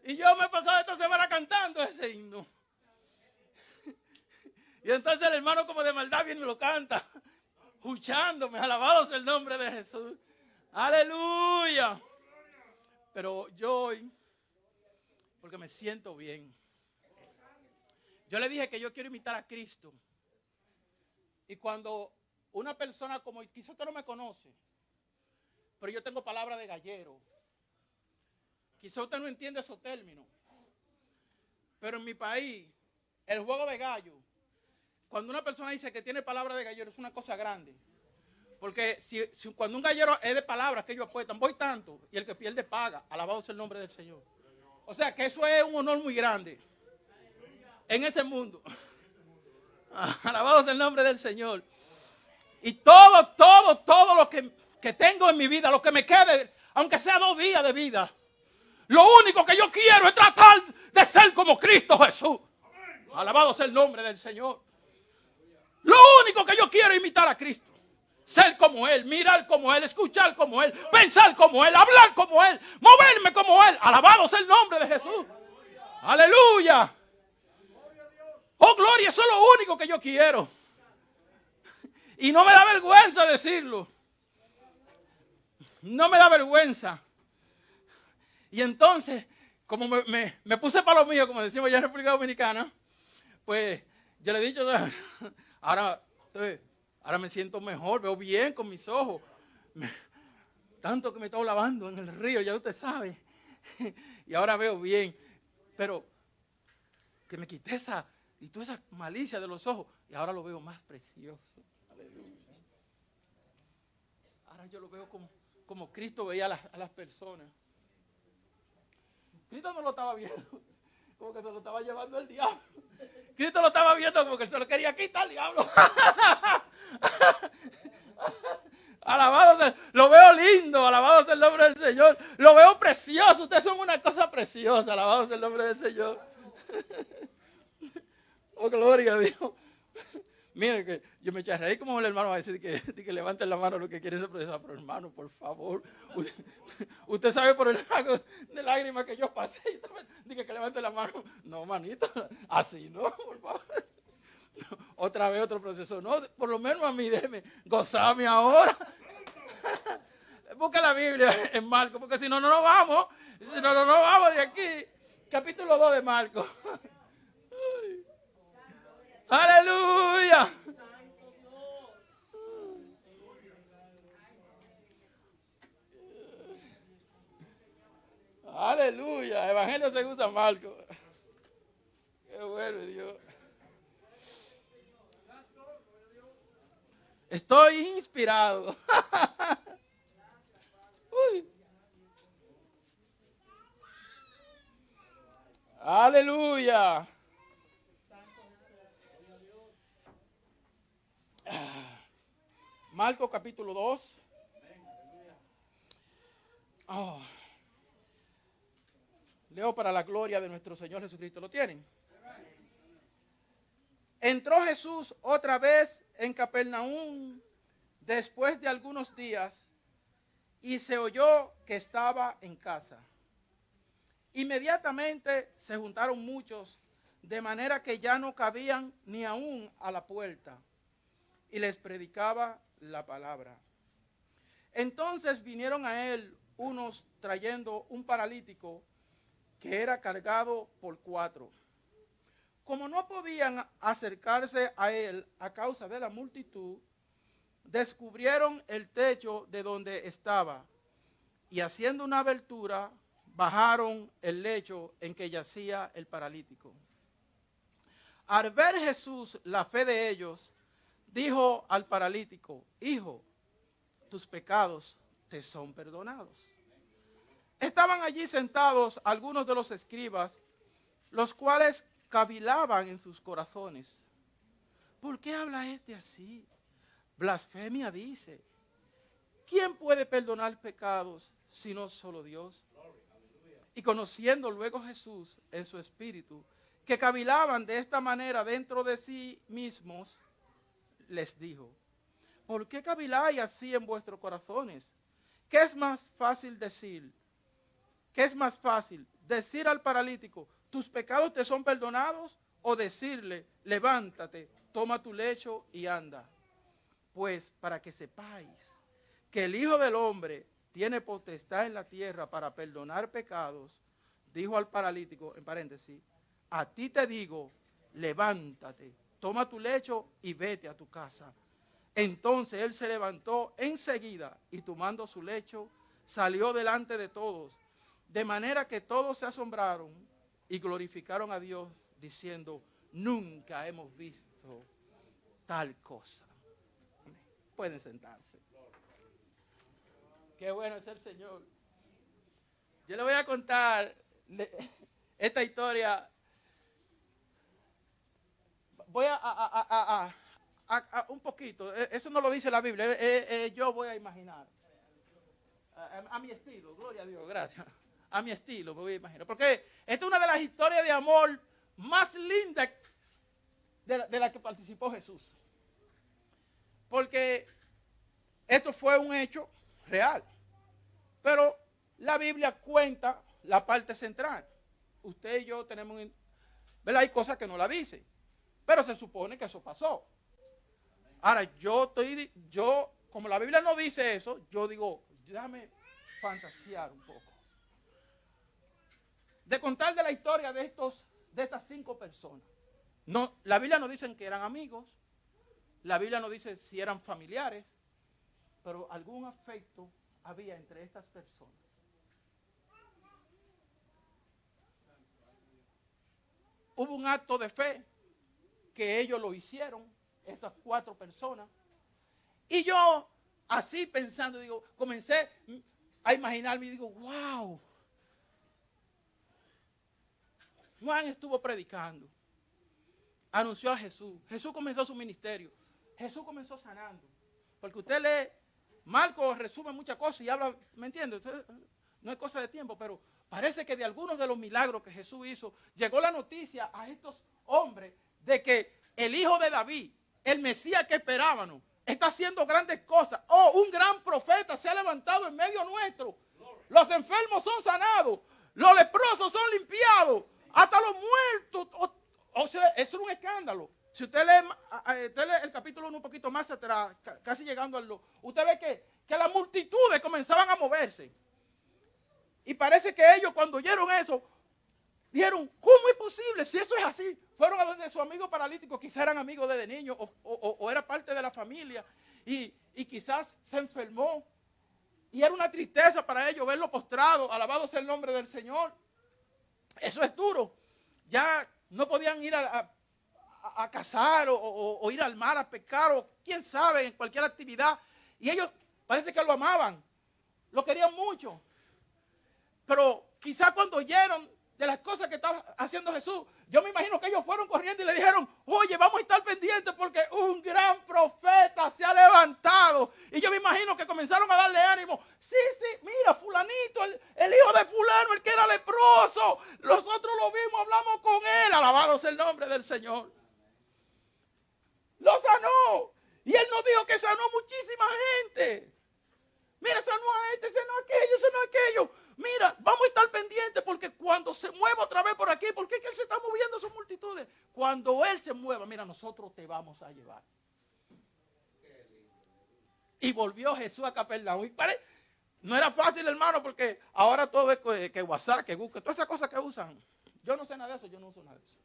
Y yo me he pasado esta semana cantando ese himno. Y entonces el hermano como de maldad viene y lo canta. Escuchándome. Alabado sea el nombre de Jesús. Aleluya. Pero yo hoy, porque me siento bien. Yo le dije que yo quiero imitar a Cristo. Y cuando una persona como, quizá usted no me conoce, pero yo tengo palabra de gallero. Quizá usted no entiende esos términos. Pero en mi país, el juego de gallo, cuando una persona dice que tiene palabra de gallero, es una cosa grande. Porque si, cuando un gallero es de palabras que ellos apuestan, voy tanto, y el que pierde paga, alabado sea el nombre del Señor. O sea que eso es un honor muy grande en ese mundo. [LAUGHS] Alabado sea el nombre del Señor. Y todo, todo, todo lo que, que tengo en mi vida, lo que me quede, aunque sea dos días de vida, lo único que yo quiero es tratar de ser como Cristo Jesús. Alabado sea el nombre del Señor. Lo único que yo quiero es imitar a Cristo. Ser como Él, mirar como Él, escuchar como Él, pensar como Él, hablar como Él, moverme como Él. Alabado sea el nombre de Jesús. Aleluya. Oh, gloria, eso es lo único que yo quiero. Y no me da vergüenza decirlo. No me da vergüenza. Y entonces, como me, puse para lo mío, como decimos allá en República Dominicana, pues yo le he dicho, [LAUGHS] ahora, eh, ahora me siento mejor, veo bien con mis ojos. Tanto que me estaba lavando en el río, ya usted sabe. [LAUGHS] Y ahora veo bien. Pero que me quité esa y toda esa malicia de los ojos y ahora lo veo más precioso. Aleluya. Ahora yo lo veo como, como Cristo veía a las, a las personas. Cristo no lo estaba viendo, [LAUGHS] como que se lo estaba llevando el diablo. Cristo lo estaba viendo como que se lo quería quitar el diablo. [LAUGHS] [LAUGHS] Alabado sea, lo veo lindo, alabado sea el nombre del Señor. Lo veo precioso, ustedes son una cosa preciosa, alabado sea el nombre del Señor. [LAUGHS] Oh, gloria a Dios. [LAUGHS] Mire que yo me eché a como el hermano va a decir que, que levanten la mano lo que quieren ser procesados. Pero hermano, por favor, usted, usted sabe por el lago de lágrimas que yo pasé. Dije que levante la mano. No, manito, así no, por favor. [LAUGHS] Otra vez otro proceso. No, por lo menos a mí déjeme gozarme ahora. [LAUGHS] Busca la Biblia [LAUGHS] en Marco, porque si no, no nos vamos. Si no, no nos vamos de aquí. Capítulo 2 de Marco. Ay. Aleluya. Aleluya. Evangelio según San Marco. Qué bueno, Dios. Estoy inspirado. [LAUGHS] Uy. Aleluya. Marco capítulo 2. Oh. Leo para la gloria de nuestro Señor Jesucristo. ¿Lo tienen? Entró Jesús otra vez en Capernaum después de algunos días y se oyó que estaba en casa. Inmediatamente se juntaron muchos, de manera que ya no cabían ni aún a la puerta, y les predicaba la palabra. Entonces vinieron a él unos trayendo un paralítico que era cargado por cuatro. Como no podían acercarse a él a causa de la multitud, descubrieron el techo de donde estaba y haciendo una abertura bajaron el lecho en que yacía el paralítico. Al ver Jesús la fe de ellos, dijo al paralítico, hijo, tus pecados te son perdonados. Estaban allí sentados algunos de los escribas, los cuales cavilaban en sus corazones. ¿Por qué habla este así? Blasfemia dice. ¿Quién puede perdonar pecados sino solo Dios? Y conociendo luego Jesús en su espíritu, que cavilaban de esta manera dentro de sí mismos, les dijo, ¿por qué caviláis así en vuestros corazones? ¿Qué es más fácil decir? ¿Qué es más fácil? Decir al paralítico, tus pecados te son perdonados, o decirle, levántate, toma tu lecho y anda. Pues para que sepáis que el Hijo del Hombre tiene potestad en la tierra para perdonar pecados, dijo al paralítico, en paréntesis, a ti te digo, levántate, toma tu lecho y vete a tu casa. Entonces él se levantó enseguida y tomando su lecho, salió delante de todos, de manera que todos se asombraron y glorificaron a Dios, diciendo, nunca hemos visto tal cosa. Pueden sentarse. Qué bueno es el Señor. Yo le voy a contar esta historia. Voy a, un poquito. Eh, Eso no lo dice la Biblia. eh, eh, yo voy a imaginar. A mi estilo, gloria a Dios, gracias a mi estilo, me voy a imaginar. Porque esta es una de las historias de amor más lindas de la, de la que participó Jesús. Porque esto fue un hecho real. Pero la Biblia cuenta la parte central. Usted y yo tenemos, ¿verdad? Hay cosas que no la dicen, pero se supone que eso pasó. Ahora, yo estoy, yo, como la Biblia no dice eso, yo digo, déjame fantasear un poco. De contar de la historia de estos, de estas cinco personas. No, la Biblia no dice que eran amigos, la Biblia no dice si eran familiares, pero algún afecto había entre estas personas. Hubo un acto de fe que ellos lo hicieron, estas cuatro personas. Y yo, así pensando, digo, comencé a imaginarme y digo, wow. Juan estuvo predicando, anunció a Jesús. Jesús comenzó su ministerio. Jesús comenzó sanando. Porque usted lee, Marcos resume muchas cosas y habla, ¿me entiende? No es cosa de tiempo, pero parece que de algunos de los milagros que Jesús hizo, llegó la noticia a estos hombres de que el hijo de David, el Mesías que esperábamos, está haciendo grandes cosas. Oh, un gran profeta se ha levantado en medio nuestro. Los enfermos son sanados, los leprosos son limpiados, hasta los muertos. O, sea, eso es un escándalo. Si usted lee, el capítulo 1 un poquito más atrás, ca- casi llegando al 2, usted ve que, que las multitudes comenzaban a moverse. Y parece que ellos cuando oyeron eso, dijeron, ¿cómo es posible? Si eso es así, fueron a donde su amigo paralítico, quizás eran amigos desde niño o, o- o era parte de la familia y, y quizás se enfermó. Y era una tristeza para ellos verlo postrado, alabado sea el nombre del Señor. Eso es duro. Ya no podían ir a, a- cazar o, o- o ir al mar a pescar o quién sabe, en cualquier actividad. Y ellos parece que lo amaban, lo querían mucho. Pero quizás cuando oyeron de las cosas que estaba haciendo Jesús, yo me imagino que ellos fueron corriendo y le dijeron, oye, vamos a estar pendientes porque un gran profeta se ha levantado. Y yo me imagino que comenzaron a darle ánimo. Sí, sí, mira, fulanito, el, el hijo de fulano, el que era leproso. Nosotros lo vimos, hablamos con él. Alabado sea el nombre del Señor. Lo sanó. Y él nos dijo que sanó muchísima gente. Mira, sanó a este, sanó a aquello, sanó a aquello. Mira, vamos a estar pendientes porque cuando se mueva otra vez por aquí, porque es que él se está moviendo sus multitudes. Cuando él se mueva, mira, nosotros te vamos a llevar. Y volvió Jesús a Capernaum. Y pare- no era fácil, hermano, porque ahora todo es que, que WhatsApp, que Google, todas esas cosas que usan. Yo no sé nada de eso, yo no uso nada de eso.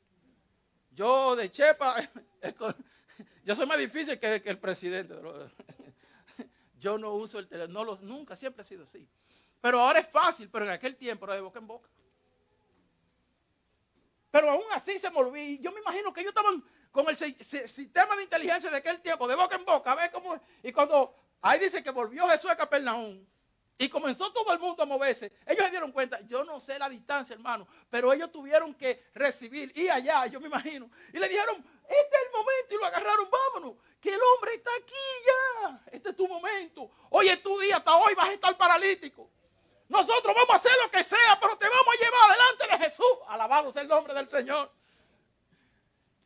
Yo de Chepa, [LAUGHS] yo soy más difícil que, el presidente. [LAUGHS] Yo no uso el teléfono, nunca, siempre ha sido así. Pero ahora es fácil, pero en aquel tiempo era de boca en boca. Pero aún así se moví. Yo me imagino que ellos estaban con el si- si- sistema de inteligencia de aquel tiempo, de boca en boca, a ver cómo. Y cuando ahí dice que volvió Jesús a Capernaum y comenzó todo el mundo a moverse, ellos se dieron cuenta, yo no sé la distancia, hermano, pero ellos tuvieron que recibir, y allá, yo me imagino, y le dijeron, este es el momento, y lo agarraron, vámonos, que el hombre está aquí ya, este es tu momento, hoy es tu día, hasta hoy vas a estar paralítico. Nosotros vamos a hacer lo que sea, pero te vamos a llevar delante de Jesús. Alabado sea el nombre del Señor.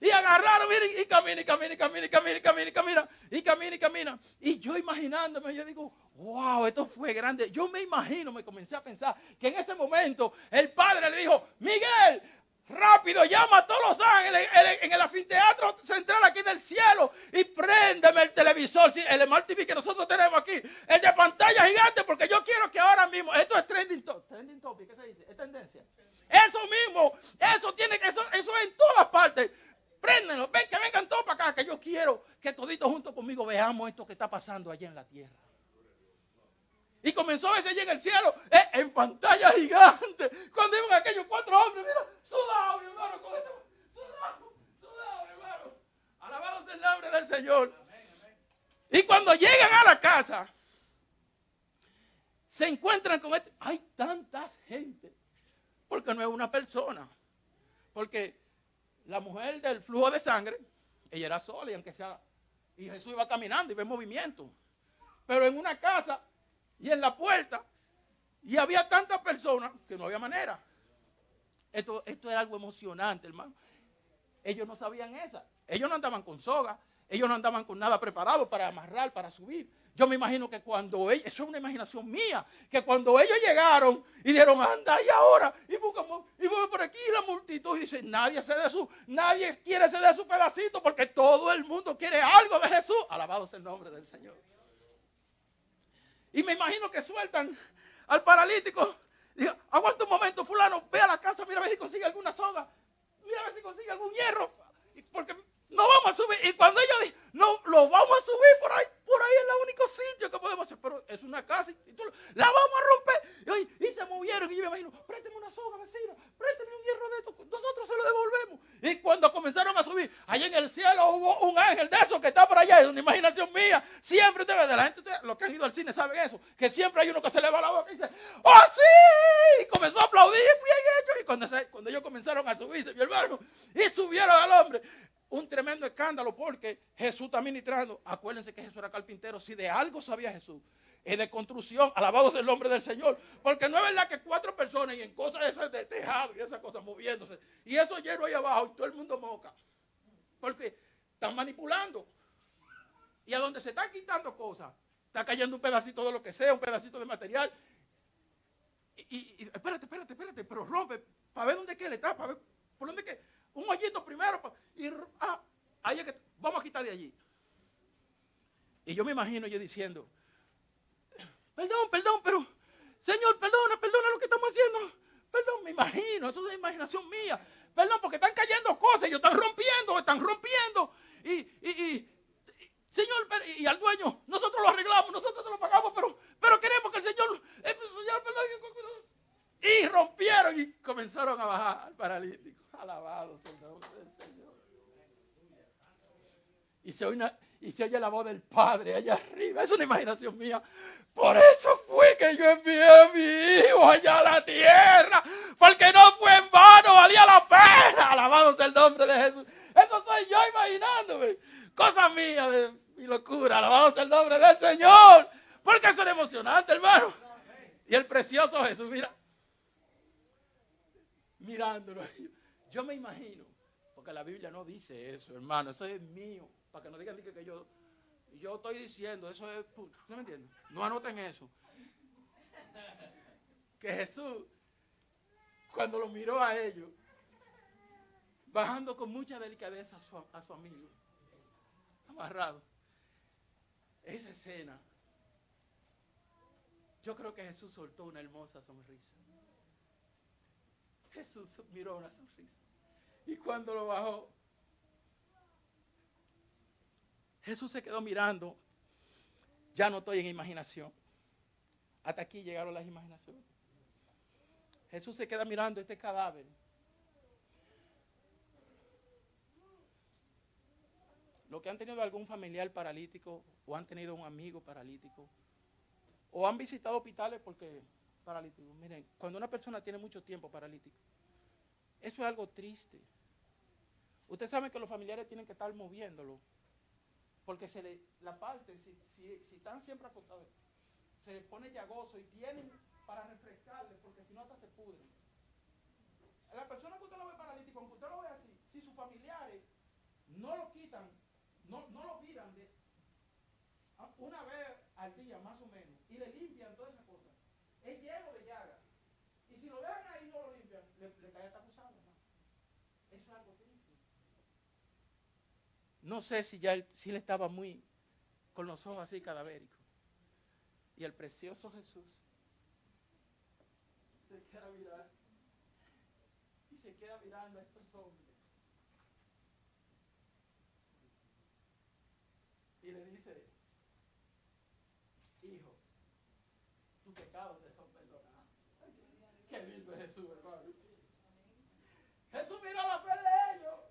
Y agarraron, miren, y camina, y camina, y camina, y camina, y camina, y camina, y camina, y camina. Y yo imaginándome, yo digo, wow, esto fue grande. Yo me imagino, me comencé a pensar que en ese momento el padre le dijo, Miguel, rápido, llama a todos los ángeles en el, anfiteatro central aquí del cielo y préndeme el televisor, el Smart TV que nosotros tenemos aquí, el de pantalla gigante, porque yo quiero que ahora mismo, esto es trending, to- trending topic, ¿qué se dice? Es tendencia. Eso mismo, eso tiene que, eso, eso es en todas partes. Préndenlo, ven que vengan todos para acá, que yo quiero que toditos juntos conmigo veamos esto que está pasando allá en la tierra. Y comenzó a verse allí en el cielo, eh, en pantalla gigante. Cuando iban aquellos cuatro hombres, mira, sudado, mi hermano, con eso, sudado, sudado, mi hermano. Alabado sea el nombre del Señor. Y cuando llegan a la casa, se encuentran con este. Hay tantas gente, porque no es una persona. Porque la mujer del flujo de sangre, ella era sola y aunque sea, y Jesús iba caminando y ve movimiento. Pero en una casa y en la puerta, y había tantas personas que no había manera. Esto, esto era algo emocionante, hermano. Ellos no sabían esa. ellos no andaban con soga, ellos no andaban con nada preparado para amarrar, para subir. Yo me imagino que cuando ellos, eso es una imaginación mía, que cuando ellos llegaron y dijeron, anda y ahora, y buscamos, y vamos por aquí la multitud y dice, nadie se de su, nadie quiere se de su pedacito porque todo el mundo quiere algo de Jesús. Alabado sea el nombre del Señor. Y me imagino que sueltan al paralítico. Digo, aguanta un momento, fulano, ve a la casa, mira a ver si consigue alguna soga. Mira a ver si consigue algún hierro. Porque no vamos a subir. Y cuando ellos dicen, no, lo vamos a subir por ahí, por ahí es el único sitio que podemos hacer. Pero es una casa y tú, la vamos a romper. Y, se movieron. Y yo me imagino, présteme una soga, vecino, présteme un hierro de esto. Nosotros se lo devolvemos. Y cuando comenzaron a subir, allá en el cielo hubo un ángel de esos que está por allá. Es una imaginación mía. Siempre te de la gente, los que han ido al cine saben eso. Que siempre hay uno que se le va la boca y dice, ¡Oh, sí! Y comenzó a aplaudir. Bien hecho. Y cuando, se- cuando ellos comenzaron a subirse, mi hermano, y subieron al hombre un tremendo escándalo porque Jesús está ministrando. Acuérdense que Jesús era carpintero. Si de algo sabía Jesús, es de construcción. Alabado sea el nombre del Señor. Porque no es verdad que cuatro personas y en cosas esas de tejado y esas cosas moviéndose. Y eso lleno ahí abajo y todo el mundo moca. Porque están manipulando. Y a donde se están quitando cosas, está cayendo un pedacito de lo que sea, un pedacito de material. Y, espérate, espérate, espérate, pero rompe para ver dónde que le está, para ver por dónde que. Un hoyito primero. y ah, ahí es que vamos a quitar de allí. Y yo me imagino yo diciendo, perdón, perdón, pero Señor, perdona, perdona lo que estamos haciendo. Perdón, me imagino, eso es imaginación mía. Perdón, porque están cayendo cosas, ellos están rompiendo, están rompiendo. Y, y, y- Señor, y, al dueño, nosotros lo arreglamos, nosotros te lo pagamos, pero, pero queremos que el Señor, perdón. Y rompieron y comenzaron a bajar al paralítico. Alabado sea el nombre del Señor. Y se, oye y se oye la voz del Padre allá arriba. Es una imaginación mía. Por eso fue que yo envié a mi hijo allá a la tierra. Porque no fue en vano, valía la pena. Alabado el nombre de Jesús. Eso soy yo imaginándome. Cosa mía de mi locura. Alabado el nombre del Señor. Porque eso era emocionante, hermano. Y el precioso Jesús, mira. Mirándolo. Yo me imagino. Porque la Biblia no dice eso, hermano. Eso es mío. Para que no digan que, yo, yo estoy diciendo. Eso es. ¿No me entienden? No anoten eso. [LAUGHS] Que Jesús, cuando lo miró a ellos, bajando con mucha delicadeza a su, a su amigo, amarrado, esa escena, yo creo que Jesús soltó una hermosa sonrisa. Jesús miró una sonrisa. Y cuando lo bajó, Jesús se quedó mirando. Ya no estoy en imaginación. Hasta aquí llegaron las imaginaciones. Jesús se queda mirando este cadáver. Los que han tenido algún familiar paralítico o han tenido un amigo paralítico o han visitado hospitales porque paralíticos. Miren, cuando una persona tiene mucho tiempo paralítico, eso es algo triste. Usted sabe que los familiares tienen que estar moviéndolo. Porque se le, la parte, si, si- si están siempre acostados, se les pone llagoso y tienen para refrescarle, porque si no hasta se pudren. La persona que usted lo ve paralítico, aunque usted lo ve así, si sus familiares no lo quitan, no, no lo miran de, a- una vez al día más o menos, y le limpian todas esas cosas, es lleno de llagas. Y si lo dejan ahí no lo limpian, le, le cae hasta acusado. Eso es algo triste. No sé si ya él, si él estaba muy con los ojos así cadavéricos. Y el precioso Jesús se queda mirando. Y se queda mirando a estos hombres. Y le dice, hijo, tus pecados te son perdonados. Qué lindo es Jesús, hermano. Jesús miró la fe de ellos.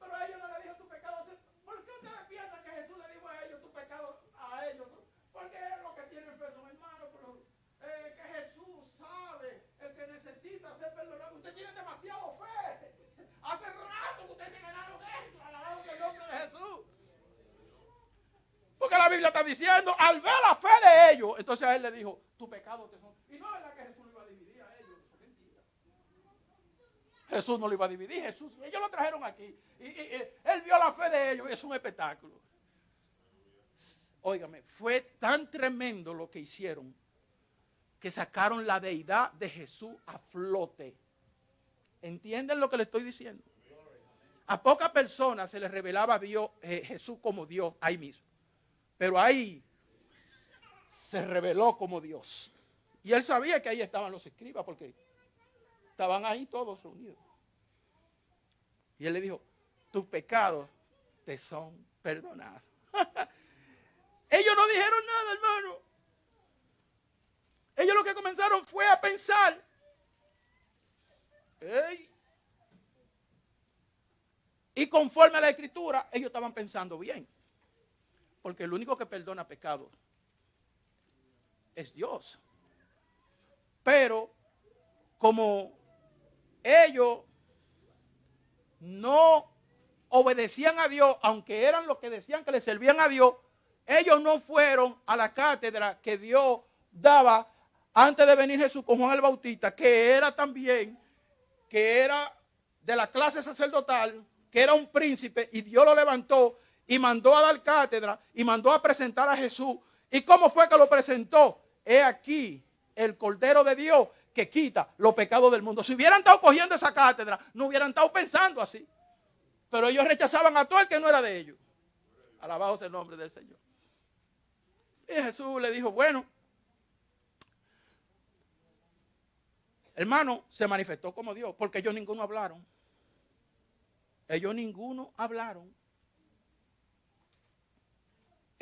Pero a ellos no le dijo tu pecado. ¿Por qué ustedes piensan que Jesús le dijo a ellos tu pecado a ellos? Porque es lo que tienen perdón, hermano. Pero eh, que Jesús sabe el que necesita ser perdonado. Usted tiene demasiado fe. Hace rato que ustedes se ganaron eso. Alabado sea el nombre de Jesús. Porque la Biblia está diciendo, al ver la fe de ellos, entonces a él le dijo, tu pecado te son. Y no es verdad que Jesús lo iba a dividir a ellos. Jesús no lo iba a dividir. Jesús, ellos lo trajeron aquí. Y él vio la fe de ellos. Es un espectáculo. Óigame, fue tan tremendo lo que hicieron que sacaron la deidad de Jesús a flote. ¿Entienden lo que le estoy diciendo? A pocas personas se les revelaba a Dios, eh, Jesús como Dios ahí mismo. Pero ahí se reveló como Dios. Y él sabía que ahí estaban los escribas porque estaban ahí todos reunidos. Y él le dijo, tus pecados te son perdonados. [LAUGHS] Ellos no dijeron nada, hermano. Ellos lo que comenzaron fue a pensar. Y conforme a la escritura, ellos estaban pensando bien. Porque el único que perdona pecados es Dios. Pero como ellos no obedecían a Dios, aunque eran los que decían que le servían a Dios, ellos no fueron a la cátedra que Dios daba antes de venir Jesús con Juan el Bautista, que era también, que era de la clase sacerdotal, que era un príncipe, y Dios lo levantó y mandó a dar cátedra y mandó a presentar a Jesús. ¿Y cómo fue que lo presentó? He aquí el Cordero de Dios que quita los pecados del mundo. Si hubieran estado cogiendo esa cátedra, no hubieran estado pensando así. Pero ellos rechazaban a todo el que no era de ellos. Alabado sea el nombre del Señor. Y Jesús le dijo, bueno, hermano, se manifestó como Dios, porque ellos ninguno hablaron. Ellos ninguno hablaron.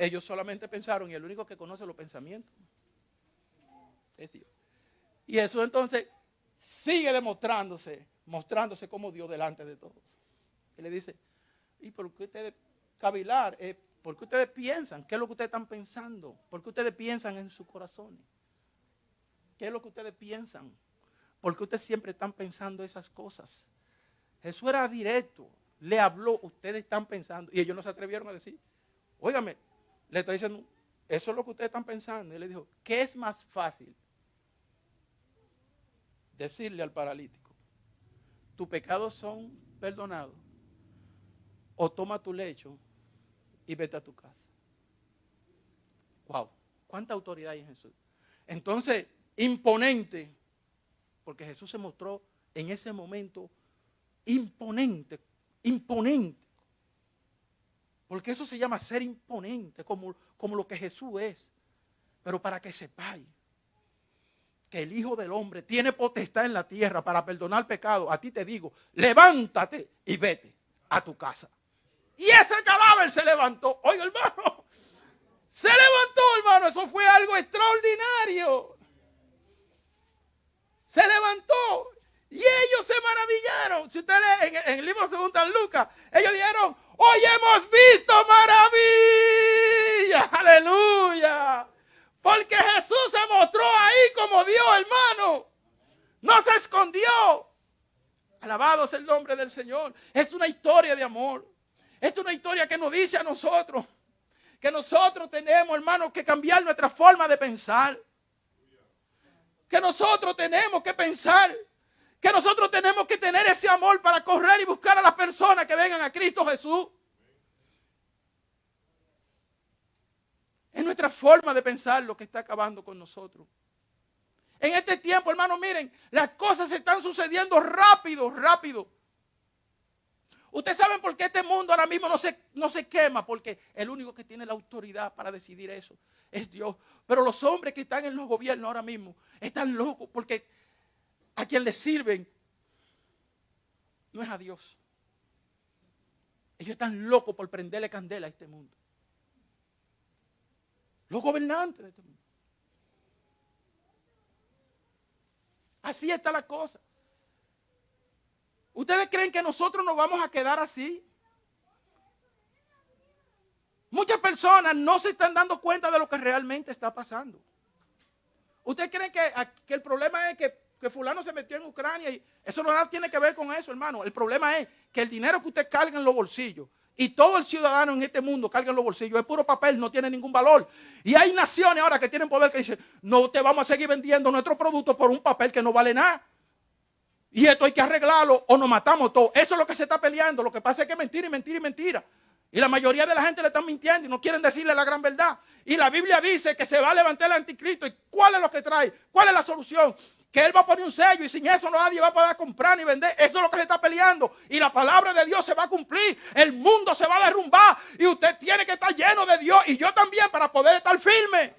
Ellos solamente pensaron y el único que conoce los pensamientos es Dios. Y eso entonces sigue demostrándose, mostrándose como Dios delante de todos. Y le dice, ¿y por qué ustedes cavilar? Eh, ¿Por qué ustedes piensan? ¿Qué es lo que ustedes están pensando? ¿Por qué ustedes piensan en sus corazones? ¿Qué es lo que ustedes piensan? ¿Por qué ustedes siempre están pensando esas cosas? Jesús era directo, le habló, ustedes están pensando, y ellos no se atrevieron a decir, óigame, le estoy diciendo, eso es lo que ustedes están pensando. Y le dijo, ¿qué es más fácil? Decirle al paralítico, tus pecados son perdonados, o toma tu lecho y vete a tu casa. Wow, cuánta autoridad hay en Jesús. Entonces, imponente, porque Jesús se mostró en ese momento imponente, imponente. Porque eso se llama ser imponente, como, como lo que Jesús es. Pero para que sepáis que el Hijo del Hombre tiene potestad en la tierra para perdonar pecado, a ti te digo, levántate y vete a tu casa. Y ese cadáver se levantó. Oiga, hermano, se levantó, hermano. Eso fue algo extraordinario. Se levantó. Y ellos se maravillaron. Si usted lee en, en el libro de San Lucas, ellos dijeron, hoy hemos visto maravilla. Aleluya. Porque Jesús se mostró ahí como Dios, hermano. No se escondió. Alabado es el nombre del Señor. Es una historia de amor. Es una historia que nos dice a nosotros que nosotros tenemos, hermano, que cambiar nuestra forma de pensar. Que nosotros tenemos que pensar. Que nosotros tenemos que tener ese amor para correr y buscar a las personas que vengan a Cristo Jesús. Es nuestra forma de pensar lo que está acabando con nosotros. En este tiempo, hermano, miren, las cosas están sucediendo rápido, rápido. Ustedes saben por qué este mundo ahora mismo no se, no se quema, porque el único que tiene la autoridad para decidir eso es Dios. Pero los hombres que están en los gobiernos ahora mismo están locos porque a quien les sirven no es a Dios. Ellos están locos por prenderle candela a este mundo. Los gobernantes de este mundo. Así está la cosa. ¿Ustedes creen que nosotros nos vamos a quedar así? Muchas personas no se están dando cuenta de lo que realmente está pasando. ¿Ustedes creen que, que el problema es que, que, fulano se metió en Ucrania? y Eso no tiene que ver con eso, hermano. El problema es que el dinero que usted carga en los bolsillos y todo el ciudadano en este mundo carga en los bolsillos es puro papel, no tiene ningún valor. Y hay naciones ahora que tienen poder que dicen, no te vamos a seguir vendiendo nuestros productos por un papel que no vale nada. Y esto hay que arreglarlo o nos matamos todos. Eso es lo que se está peleando. Lo que pasa es que mentira y mentira y mentira. Y la mayoría de la gente le están mintiendo y no quieren decirle la gran verdad. Y la Biblia dice que se va a levantar el anticristo. ¿Y cuál es lo que trae? ¿Cuál es la solución? Que él va a poner un sello y sin eso nadie va a poder comprar ni vender. Eso es lo que se está peleando. Y la palabra de Dios se va a cumplir. El mundo se va a derrumbar. Y usted tiene que estar lleno de Dios. Y yo también para poder estar firme.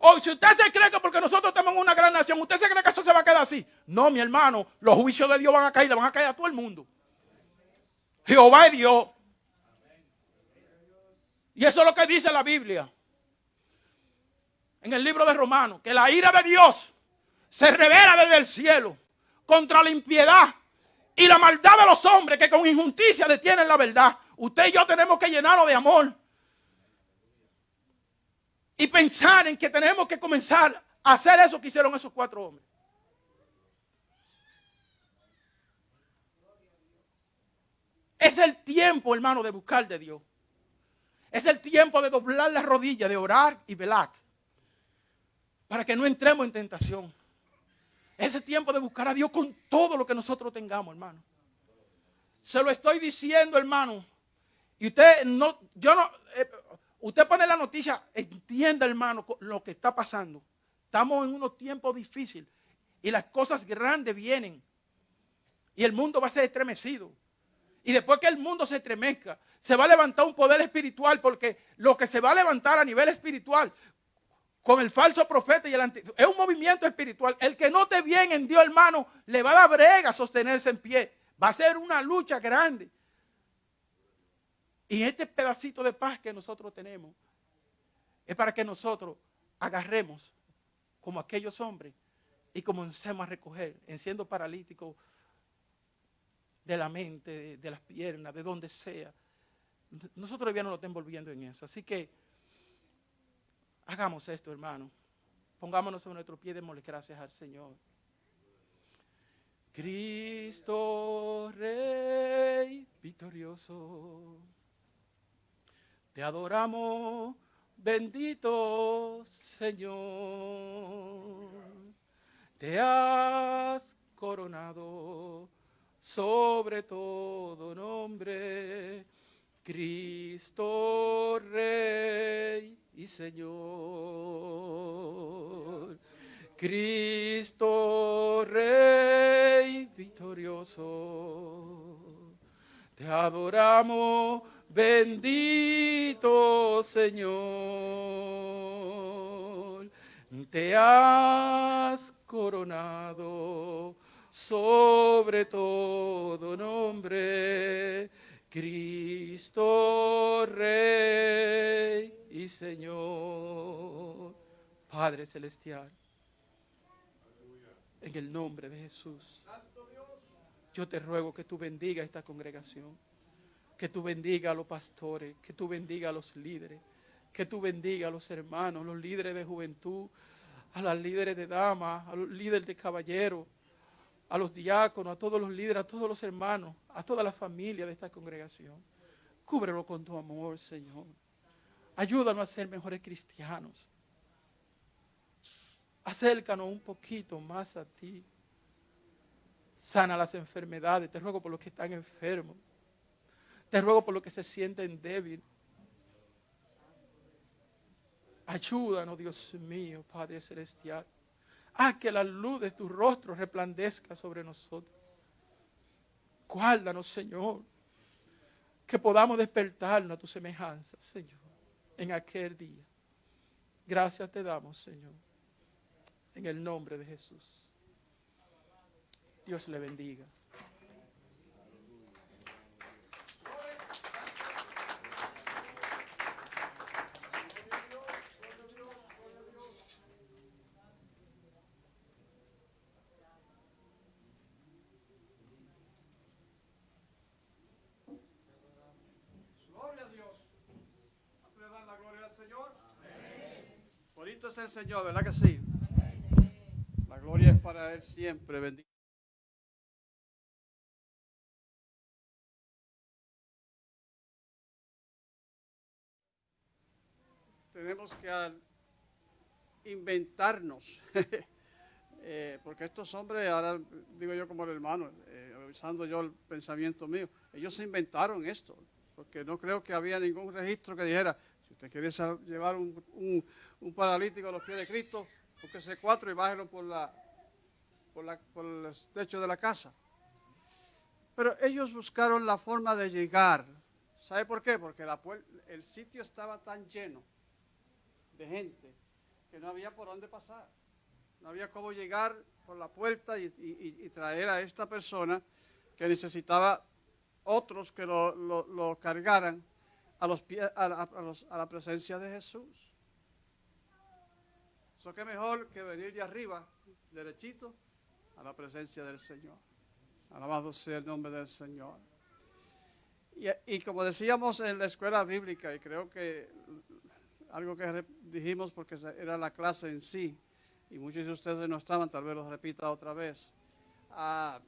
O si usted se cree que porque nosotros tenemos una gran nación, usted se cree que eso se va a quedar así. No, mi hermano, los juicios de Dios van a caer, le van a caer a todo el mundo. Jehová es Dios. Y eso es lo que dice la Biblia. En el libro de Romanos, que la ira de Dios se revela desde el cielo contra la impiedad y la maldad de los hombres que con injusticia detienen la verdad. Usted y yo tenemos que llenarlo de amor y pensar en que tenemos que comenzar a hacer eso que hicieron esos cuatro hombres. Es el tiempo, hermano, de buscar de Dios. Es el tiempo de doblar las rodillas, de orar y velar. Para que no entremos en tentación. Es el tiempo de buscar a Dios con todo lo que nosotros tengamos, hermano. Se lo estoy diciendo, hermano. Y usted no, yo no, eh, Usted pone la noticia, entienda hermano lo que está pasando. Estamos en unos tiempos difíciles y las cosas grandes vienen y el mundo va a ser estremecido. Y después que el mundo se estremezca, se va a levantar un poder espiritual porque lo que se va a levantar a nivel espiritual con el falso profeta y el antiguo es un movimiento espiritual. El que no te bien en Dios, hermano, le va a dar brega a sostenerse en pie. Va a ser una lucha grande. Y este pedacito de paz que nosotros tenemos es para que nosotros agarremos como aquellos hombres y comencemos a recoger, en siendo paralíticos de la mente, de, las piernas, de donde sea. Nosotros ya no nos estamos envolviendo en eso. Así que hagamos esto, hermano. Pongámonos en nuestro pie y démosle gracias al Señor. Cristo Rey victorioso. Te adoramos, bendito Señor. Te has coronado sobre todo nombre, Cristo Rey y Señor. Cristo Rey victorioso. Te adoramos Bendito Señor, te has coronado sobre todo nombre, Cristo Rey y Señor, Padre Celestial, en el nombre de Jesús. Yo te ruego que tú bendiga esta congregación que tú bendiga a los pastores, que tú bendiga a los líderes, que tú bendiga a los hermanos, los líderes de juventud, a los líderes de damas, a los líderes de caballeros, a los diáconos, a todos los líderes, a todos los hermanos, a toda la familia de esta congregación. Cúbrelo con tu amor, Señor. Ayúdanos a ser mejores cristianos. Acércanos un poquito más a ti. Sana las enfermedades. Te ruego por los que están enfermos. Te ruego por lo que se sienten débil. Ayúdanos, Dios mío, Padre Celestial. Haz que la luz de tu rostro resplandezca sobre nosotros. Guárdanos, Señor. Que podamos despertarnos a tu semejanza, Señor, en aquel día. Gracias te damos, Señor. En el nombre de Jesús. Dios le bendiga. Bonito es Señor, ¿verdad que sí? La gloria es para Él siempre. Bendito. tenemos que inventarnos. [LAUGHS] Eh, porque estos hombres, ahora digo yo como el hermano, eh, usando yo el pensamiento mío, ellos se inventaron esto, porque no creo que había ningún registro que dijera, quiere sal- llevar un, un- paralítico a los pies de Cristo, búsquese cuatro y bájelo por, la, por, la- por el techo de la casa. Pero ellos buscaron la forma de llegar. ¿Sabe por qué? Porque la el sitio estaba tan lleno de gente que no había por dónde pasar. No había cómo llegar por la puerta y, y- traer a esta persona que necesitaba otros que lo- lo cargaran a, los pies, a, la- a los- a la presencia de Jesús. Eso que mejor que venir de arriba, derechito, a la presencia del Señor. Alabado sea el nombre del Señor. Y, y como decíamos en la escuela bíblica, y creo que algo que dijimos porque era la clase en sí, y muchos de ustedes no estaban, tal vez lo repita otra vez. Ah,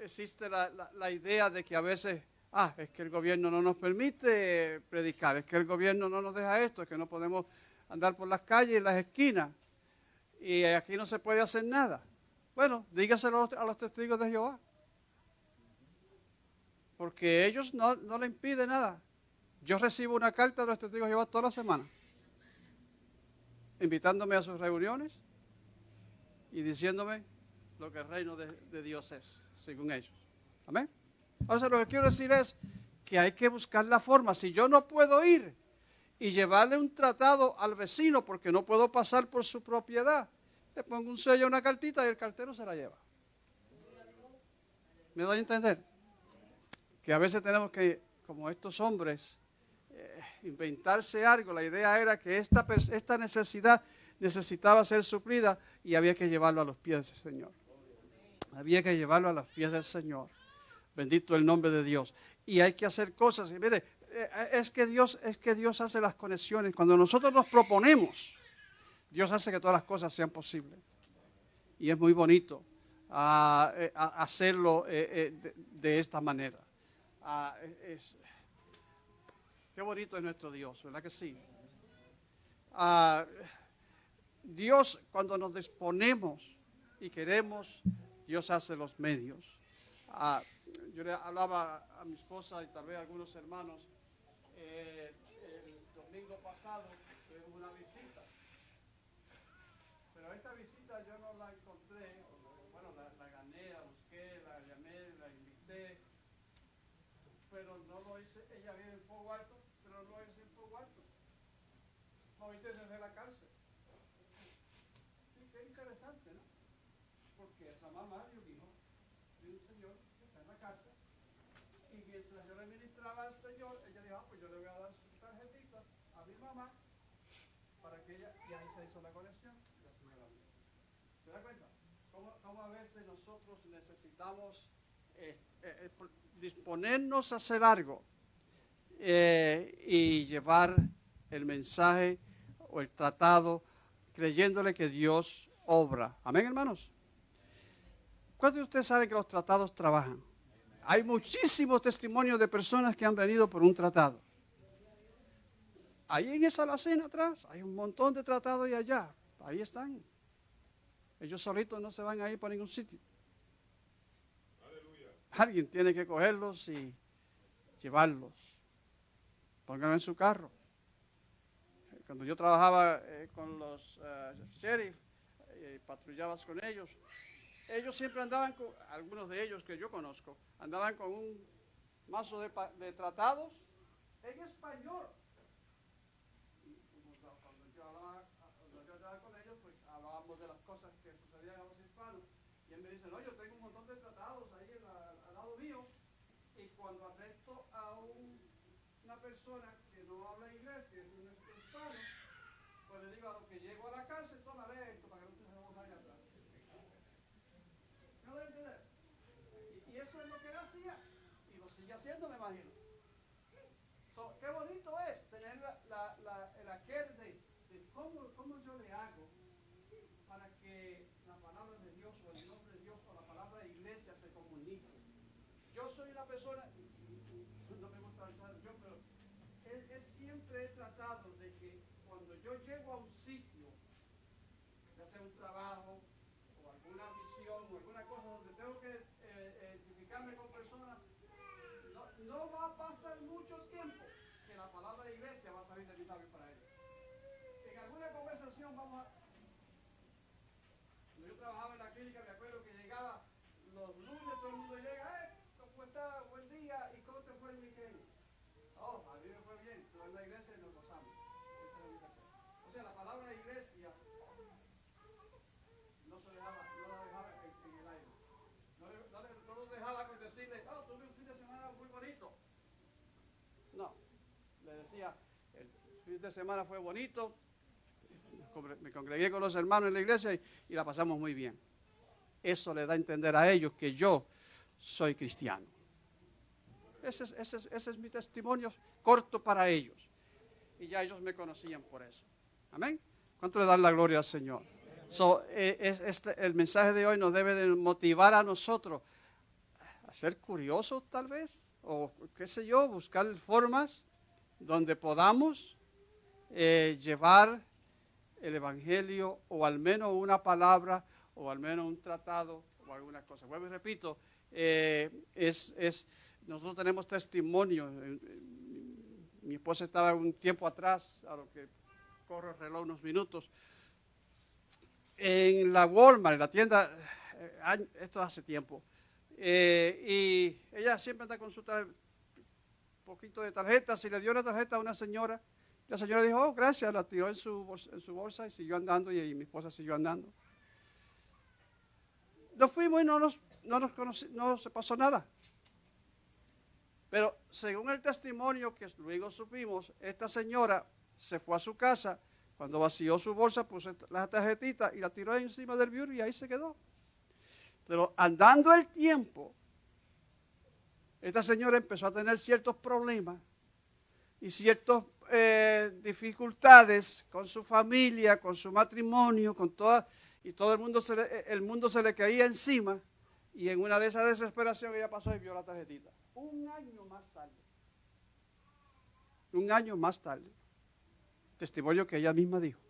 existe la- la idea de que a veces, ah, es que el gobierno no nos permite predicar, es que el gobierno no nos deja esto, es que no podemos andar por las calles y las esquinas, y aquí no se puede hacer nada. Bueno, dígaselo a los- testigos de Jehová. Porque ellos no, no le impiden nada. Yo recibo una carta de los testigos de Jehová toda la semana, invitándome a sus reuniones y diciéndome lo que el reino de, de Dios es, según ellos. Amén. Ahora lo que quiero decir es que hay que buscar la forma. Si yo no puedo ir y llevarle un tratado al vecino porque no puedo pasar por su propiedad, le pongo un sello, una cartita y el cartero se la lleva. ¿Me doy a entender? Que a veces tenemos que, como estos hombres, eh, inventarse algo. La idea era que esta, esta necesidad necesitaba ser suplida y había que llevarlo a los pies del Señor. Había que llevarlo a los pies del Señor. Bendito el nombre de Dios. Y hay que hacer cosas. Y mire, eh, es que Dios, es que Dios hace las conexiones. Cuando nosotros nos proponemos, Dios hace que todas las cosas sean posibles. Y es muy bonito ah, eh, hacerlo eh, eh, de, esta manera. Ah, es- qué bonito es nuestro Dios, ¿verdad que sí? Ah, Dios, cuando nos disponemos y queremos, Dios hace los medios. Yo le hablaba a mi esposa y tal vez a algunos hermanos, eh, el domingo pasado tuvimos una visita, pero esta visita yo no la encontré, bueno, la, la gané, la busqué, la llamé, la invité, pero no lo hice, ella vive en Fuego Alto, pero no lo hice en Fuego Alto, lo hice desde la cárcel. Sí, qué interesante, ¿no? Porque esa mamá de un hijo, de un señor que está en la cárcel, y mientras yo le ministraba al señor, ella dijo, ah, pues yo le voy a dar su tarjetita a mi mamá, para que ella, y ahí se hizo la conexión, la señora. ¿Se da cuenta? ¿Cómo, cómo a veces nosotros necesitamos eh, eh, eh, disponernos a hacer algo y llevar el mensaje o el tratado creyéndole que Dios obra. Amén, hermanos. ¿Cuántos de ustedes saben que los tratados trabajan? Hay muchísimos testimonios de personas que han venido por un tratado. Ahí en esa alacena atrás hay un montón de tratados y allá. Ahí están. Ellos solitos no se van a ir para ningún sitio. Alguien tiene que cogerlos y llevarlos. Pónganlo en su carro. Cuando yo trabajaba eh, con los eh, sheriff, eh, patrullabas con ellos, ellos siempre andaban con, algunos de ellos que yo conozco, andaban con un mazo de, de tratados en español. Y como Cuando yo hablaba, cuando yo hablaba con ellos, pues hablábamos de las cosas que sucedían a los hispanos. Y él me dice, no, yo tengo un montón de tratados ahí al lado mío. Y cuando arresto a un- una persona que no habla inglés, que es un hispano, pues le digo a lo que llego a la cárcel, toma esto para que no te se vaya atrás. ¿No lo entender? Y, y eso es lo que él hacía. Y lo sigue haciendo, me imagino. So, qué bonito es tener la, la- la- el aquel de, de cómo, cómo yo le hago para que la palabra de Dios o el nombre de Dios o la palabra de iglesia se comunique. Yo soy una persona, no me gusta usar yo, pero él, él siempre he tratado de que cuando yo yo llego a un sitio, ya sea un trabajo o alguna misión o alguna cosa donde tengo que eh, identificarme con personas, no, no va a pasar mucho tiempo que la palabra de iglesia va a salir de mi labio para ellos. En alguna conversación vamos a... Cuando yo trabajaba en la clínica, me acuerdo que llegaba los lunes, todo el mundo llega, eh, ¿cómo está? Buen día, ¿y cómo te fue el weekend? Oh, a mí me fue bien, estuve en la iglesia y nos gozamos. Esa era mi café. La palabra iglesia no se dejaba, no la dejaba en, el aire. No, le- no, le- dejaba con decirle, oh, tuve un fin de semana muy bonito. No, le decía, el fin de semana fue bonito, me congregué con los hermanos en la iglesia y, y la pasamos muy bien. Eso le da a entender a ellos que yo soy cristiano. Ese es, ese es- ese es mi testimonio corto para ellos. Y ya ellos me conocían por eso. Amén. ¿Cuánto le dan la gloria al Señor? Eh, es- este- el mensaje de hoy nos debe de motivar a nosotros a ser curiosos tal vez, o qué sé yo, buscar formas donde podamos eh, llevar el Evangelio o al menos una palabra o al menos un tratado o alguna cosa. Vuelvo y repito, eh, es, es, nosotros tenemos testimonio. Mi esposa estaba un tiempo atrás, a lo que corro el reloj unos minutos, en la Walmart, en la tienda, eh, esto hace tiempo, eh, y ella siempre anda con su poquito de tarjetas y le dio una tarjeta a una señora. La señora dijo, oh, gracias, la tiró en su, bolsa, en su bolsa y siguió andando y, y mi esposa siguió andando. Nos fuimos y no nos, no nos conoci- no se pasó nada. Pero según el testimonio que luego supimos, esta señora se fue a su casa, cuando vació su bolsa puso la tarjetita y la tiró encima del bureau y ahí se quedó. Pero andando el tiempo, esta señora empezó a tener ciertos problemas y ciertas eh, dificultades con su familia, con su matrimonio, con toda, y todo el mundo, se le, el mundo se le caía encima y en una de esas desesperación ella pasó y vio la tarjetita. Un año más tarde. Un año más tarde. Testimonio que ella misma dijo.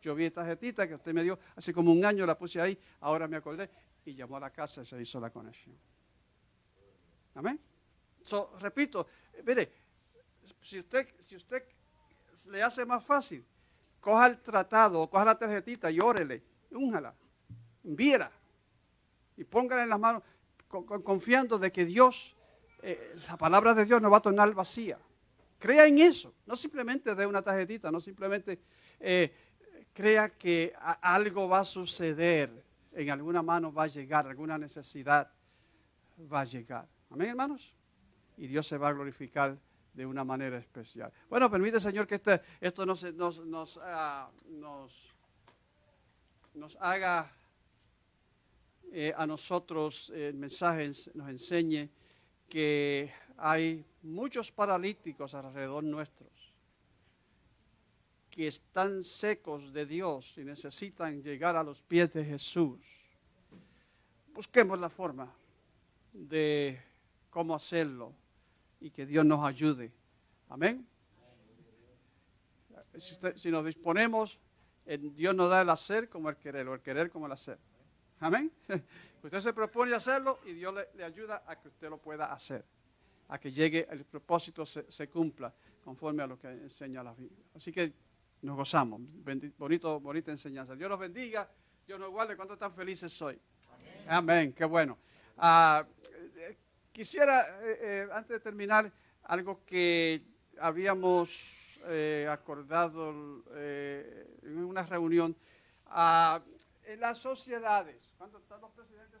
Yo vi esta tarjetita que usted me dio hace como un año, la puse ahí, ahora me acordé y llamó a la casa y se hizo la conexión. Amén. So, repito, eh, mire, si usted, si usted le hace más fácil, coja el tratado coja la tarjetita y órele, únjala, envíela y póngala en las manos con- con- confiando de que Dios, eh, la palabra de Dios no va a tornar vacía. Crea en eso, no simplemente de una tarjetita, no simplemente eh, crea que algo va a suceder, en alguna mano va a llegar, alguna necesidad va a llegar. Amén, hermanos. Y Dios se va a glorificar de una manera especial. Bueno, permite, Señor, que este- esto nos, nos, nos, ah, nos- haga eh, a nosotros eh, el mensaje ens- nos enseñe que hay muchos paralíticos alrededor nuestros que están secos de Dios y necesitan llegar a los pies de Jesús. Busquemos la forma de cómo hacerlo y que Dios nos ayude. Amén. Si, usted- si nos disponemos, Dios nos da el hacer como el querer, o el querer como el hacer. Amén. [LAUGHS] Usted se propone hacerlo y Dios le ayuda a que usted lo pueda hacer, a que llegue, el propósito se, se cumpla conforme a lo que enseña la Biblia. Así que nos gozamos. Bendi- bonito, bonita enseñanza. Dios los bendiga, Dios nos guarde. ¿Cuánto tan felices soy? Amén, qué bueno. Ah, eh, quisiera, eh, eh, antes de terminar, algo que habíamos eh, acordado en una reunión. Ah, en las sociedades, ¿cuántos están los presidentes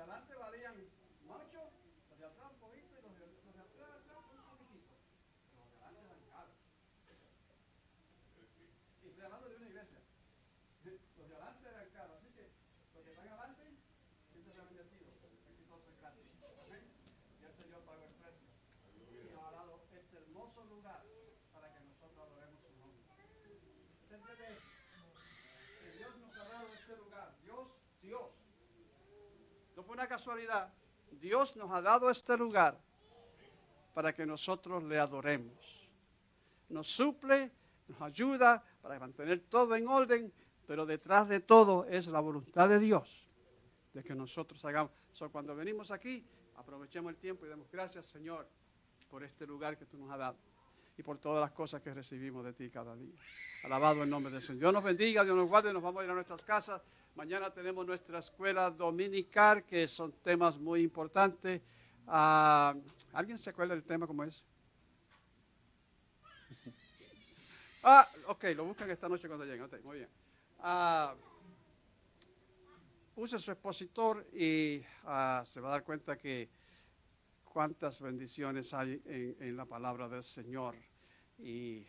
adelante valían mucho, los de atrás un poquito y los de, los de atrás, atrás un poquitito. Pero los de adelante eran caros. Y estoy hablando de una iglesia. Los de adelante eran caros, así que los que están adelante, siempre se han bendecido. Aquí todo es gratis. Amén. Y el Señor pagó el precio. Y nos ha dado este hermoso lugar para que nosotros adoremos su nombre. ¿Usted entiende esto? Que Dios nos ha dado este lugar. Dios, Dios. No fue una casualidad. Dios nos ha dado este lugar para que nosotros le adoremos. Nos suple, nos ayuda para mantener todo en orden, pero detrás de todo es la voluntad de Dios de que nosotros hagamos. So, cuando venimos aquí, aprovechemos el tiempo y demos gracias, Señor, por este lugar que tú nos has dado y por todas las cosas que recibimos de ti cada día. Alabado el nombre del Señor. Dios nos bendiga, Dios nos guarde, nos vamos a ir a nuestras casas. Mañana tenemos nuestra escuela dominical, que son temas muy importantes. Ah, ¿Alguien se acuerda del tema como es? [LAUGHS] Ah, ok, lo buscan esta noche cuando lleguen. Ok, muy bien. Ah, use su expositor y ah, se va a dar cuenta que cuántas bendiciones hay en, en la palabra del Señor y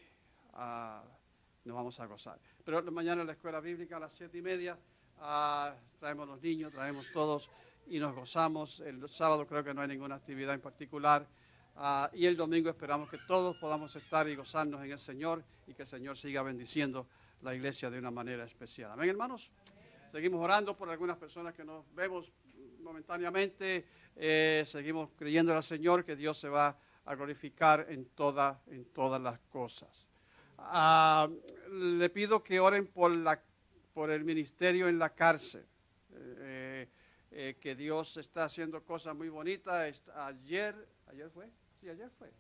nos vamos a gozar. Pero mañana en la escuela bíblica a las siete y media ah, traemos los niños, traemos todos y nos gozamos. El sábado creo que no hay ninguna actividad en particular. Ah, y el domingo esperamos que todos podamos estar y gozarnos en el Señor y que el Señor siga bendiciendo la iglesia de una manera especial. Amén, hermanos. Seguimos orando por algunas personas que nos vemos momentáneamente. Eh, seguimos creyendo al Señor que Dios se va a glorificar en, toda, en todas las cosas. Ah, le pido que oren por, la, por el ministerio en la cárcel. Eh, eh, que Dios está haciendo cosas muy bonitas. Ayer, ayer fue, sí, ayer fue.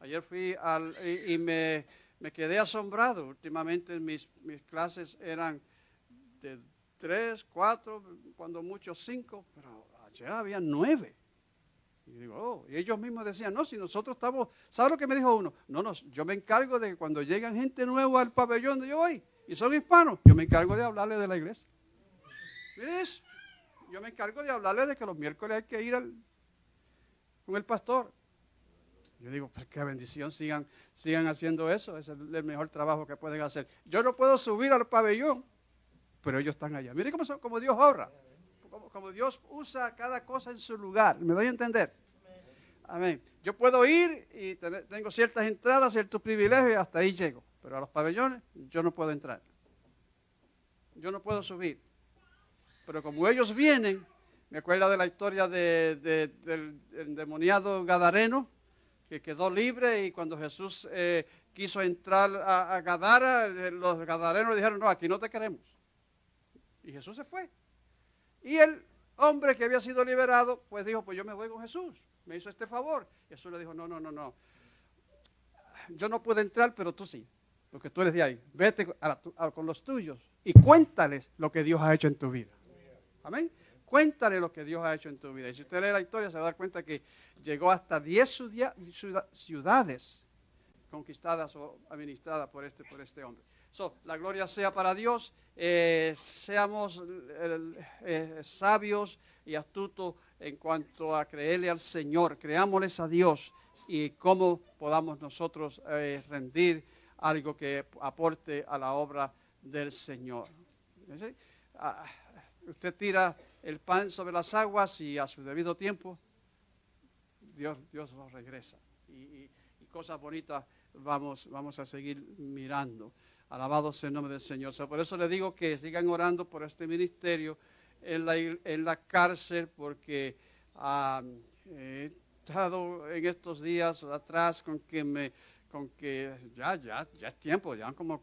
Ayer fui al, y, me, me quedé asombrado. Últimamente mis, mis clases eran de tres, cuatro, cuando mucho cinco, pero ayer había nueve. Y digo, oh, y ellos mismos decían, no, si nosotros estamos, ¿sabe lo que me dijo uno? No, no, yo me encargo de que cuando llegan gente nueva al pabellón yo voy y son hispanos, yo me encargo de hablarles de la iglesia. Mire eso. Yo me encargo de hablarles de que los miércoles hay que ir con el pastor. Yo digo, pues qué bendición, sigan, sigan haciendo eso, es el, mejor trabajo que pueden hacer. Yo no puedo subir al pabellón, pero ellos están allá. Mire cómo, son- cómo Dios obra, como, Dios usa cada cosa en su lugar. ¿Me doy a entender? Amén. Yo puedo ir y tengo ciertas entradas, ciertos privilegios y hasta ahí llego. Pero a los pabellones yo no puedo entrar. Yo no puedo subir. Pero como ellos vienen, me acuerdo de la historia de- de- del endemoniado Gadareno, que quedó libre y cuando Jesús eh, quiso entrar a, a Gadara, eh, los gadarenos le dijeron, no, aquí no te queremos. Y Jesús se fue. Y el hombre que había sido liberado, pues dijo, pues yo me voy con Jesús. Me hizo este favor. Jesús le dijo, no, no, no, no. Yo no puedo entrar, pero tú sí. Porque tú eres de ahí. Vete con los tuyos y cuéntales lo que Dios ha hecho en tu vida. Amén. Cuéntale lo que Dios ha hecho en tu vida. Y si usted lee la historia, se va a dar cuenta que llegó hasta 10 ciudad- ciudad- ciudades conquistadas o administradas por este, por este hombre. So, la gloria sea para Dios. eh, seamos eh, eh, sabios y astutos en cuanto a creerle al Señor. Creámosles a Dios y cómo podamos nosotros rendir algo que aporte a la obra del Señor. ¿Sí? Ah, usted tira el pan sobre las aguas y a su debido tiempo Dios, Dios lo regresa. Y, y- y cosas bonitas vamos, vamos a seguir mirando. Alabado sea el nombre del Señor. So, por eso le digo que sigan orando por este ministerio en la, en la cárcel, porque ah, he estado en estos días atrás con que me, con que ya, ya, ya es tiempo, ya como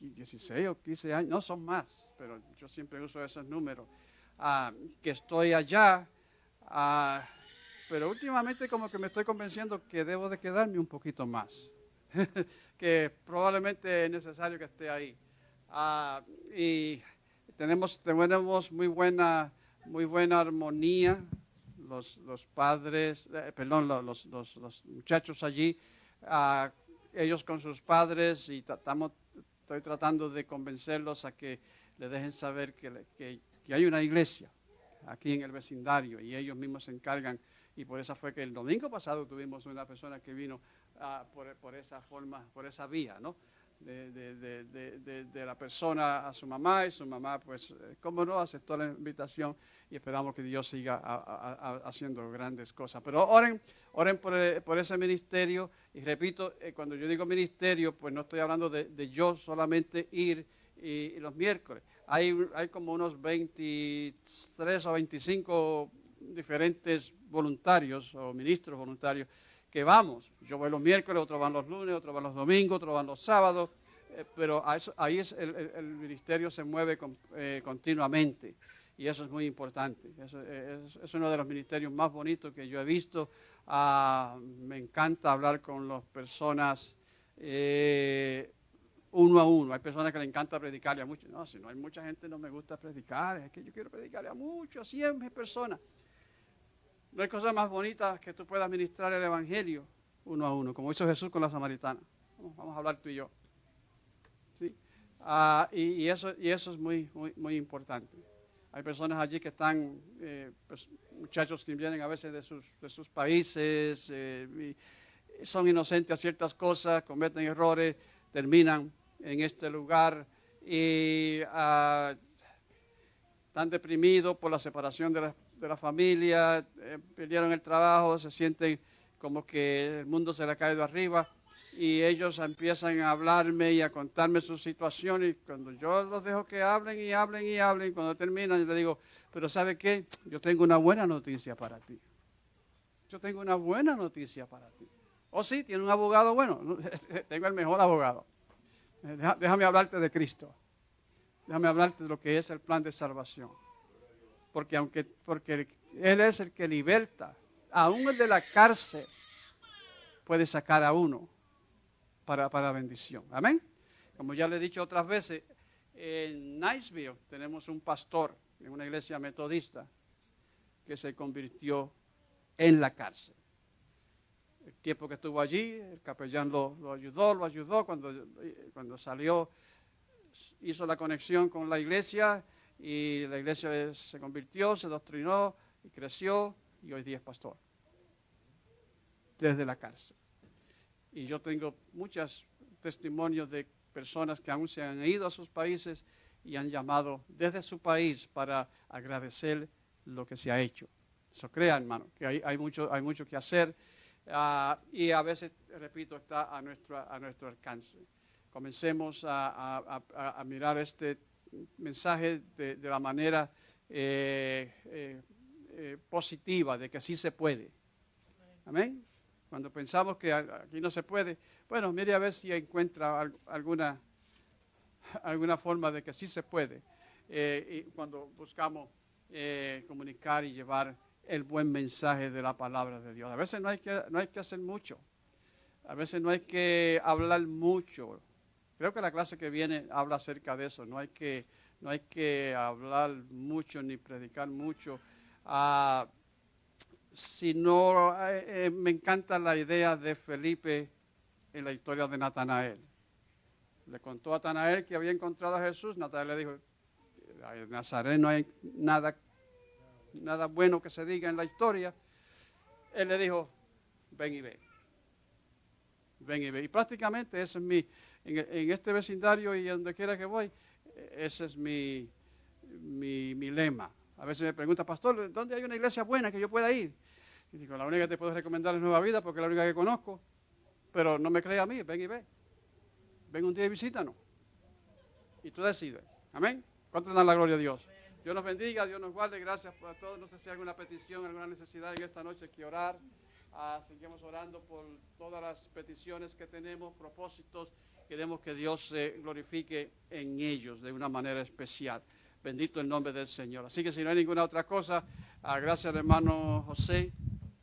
16 o 15 años, no son más, pero yo siempre uso esos números, ah, que estoy allá. ah, pero últimamente como que me estoy convenciendo que debo de quedarme un poquito más, [LAUGHS] que probablemente es necesario que esté ahí. Ah, y tenemos, tenemos muy buena, muy buena armonía, los, los padres, eh, perdón, lo- los, los- los muchachos allí, ah, ellos con sus padres y tratamos, estoy tratando de convencerlos a que le dejen saber que, que- que hay una iglesia aquí en el vecindario y ellos mismos se encargan. Y por eso fue que el domingo pasado tuvimos una persona que vino ah, por, por esa forma, por esa vía, ¿no? De, de- de- la persona a su mamá y su mamá, pues, eh, cómo no, aceptó la invitación y esperamos que Dios siga a- haciendo grandes cosas. Pero oren, oren por, eh, por ese ministerio y repito, eh, cuando yo digo ministerio, pues no estoy hablando de, yo solamente ir y los miércoles. Hay, hay como unos 23 o 25 diferentes voluntarios o ministros voluntarios que vamos. Yo voy los miércoles, otros van los lunes, otros van los domingos, otros van los sábados, eh, pero ahí es el, ministerio se mueve eh, continuamente y eso es muy importante. Eso es, es uno de los ministerios más bonitos que yo he visto. Ah, me encanta hablar con las personas eh, uno a uno. Hay personas que le encanta predicarle a muchos. No, si no hay mucha gente no me gusta predicar. Es que yo quiero predicarle a muchos, a 100 personas. No hay cosa más bonita que tú puedas ministrar el Evangelio uno a uno, como hizo Jesús con la samaritana. Vamos, a hablar tú y yo. ¿Sí? Ah, y, eso, y eso es muy, muy, muy importante. Hay personas allí que están, eh, pues, muchachos que vienen a veces de sus, de sus países, eh, son inocentes a ciertas cosas, cometen errores, terminan en este lugar y ah, están deprimidos por la separación de la, de la familia, eh, perdieron el trabajo, se sienten como que el mundo se le ha caído arriba y ellos empiezan a hablarme y a contarme su situación y cuando yo los dejo que hablen y hablen y hablen, cuando terminan yo les digo, pero ¿sabe qué? Yo tengo una buena noticia para ti. Yo tengo una buena noticia para ti. Oh, sí, tiene un abogado bueno. No, [LAUGHS] Tengo el mejor abogado. Déjame hablarte de Cristo. Déjame hablarte de lo que es el plan de salvación. Porque aunque porque Él es el que liberta, aún el de la cárcel puede sacar a uno para, para bendición. Amén. Como ya le he dicho otras veces, en Niceville tenemos un pastor en una iglesia metodista que se convirtió en la cárcel. El tiempo que estuvo allí, el capellán lo, lo ayudó, lo ayudó. Cuando, cuando salió, hizo la conexión con la iglesia y la iglesia se convirtió, se doctrinó y creció y hoy día es pastor. Desde la cárcel. Y yo tengo muchos testimonios de personas que aún se han ido a sus países y han llamado desde su país para agradecer lo que se ha hecho. Eso crea, hermano, que hay, hay, mucho, hay mucho que hacer ah, y a veces, repito, está a nuestro, a nuestro alcance. Comencemos a, a- a- a mirar este mensaje de, la manera eh, eh, eh, positiva, de que sí se puede. Amén. Cuando pensamos que aquí no se puede, bueno, mire a ver si encuentra al- alguna, alguna forma de que sí se puede. Y cuando buscamos eh, comunicar y llevar el buen mensaje de la palabra de Dios. A veces no hay que, no hay que hacer mucho. A veces no hay que hablar mucho. Creo que la clase que viene habla acerca de eso. No hay que, no hay que hablar mucho ni predicar mucho. Ah, sino, eh, eh, me encanta la idea de Felipe en la historia de Natanael. Le contó a Natanael que había encontrado a Jesús. Natanael le dijo, Nazaret no hay nada, nada bueno que se diga en la historia. Él le dijo, ven y ve. Ven y ve. Y prácticamente ese es mi, en, en este vecindario y donde quiera que voy, ese es mi, mi, mi lema. A veces me pregunta, pastor, ¿dónde hay una iglesia buena que yo pueda ir? Y digo, la única que te puedo recomendar es Nueva Vida porque es la única que conozco. Pero no me creas a mí, ven y ve. Ven un día y visítanos. Y tú decides. Amén. ¿Cuánto dan la gloria a Dios? Dios nos bendiga, Dios nos guarde. Gracias por todos. No sé si hay alguna petición, alguna necesidad en esta noche que orar. Ah, seguimos orando por todas las peticiones que tenemos, propósitos. Queremos que Dios se glorifique en ellos de una manera especial. Bendito el nombre del Señor. Así que si no hay ninguna otra cosa, ah, gracias hermano José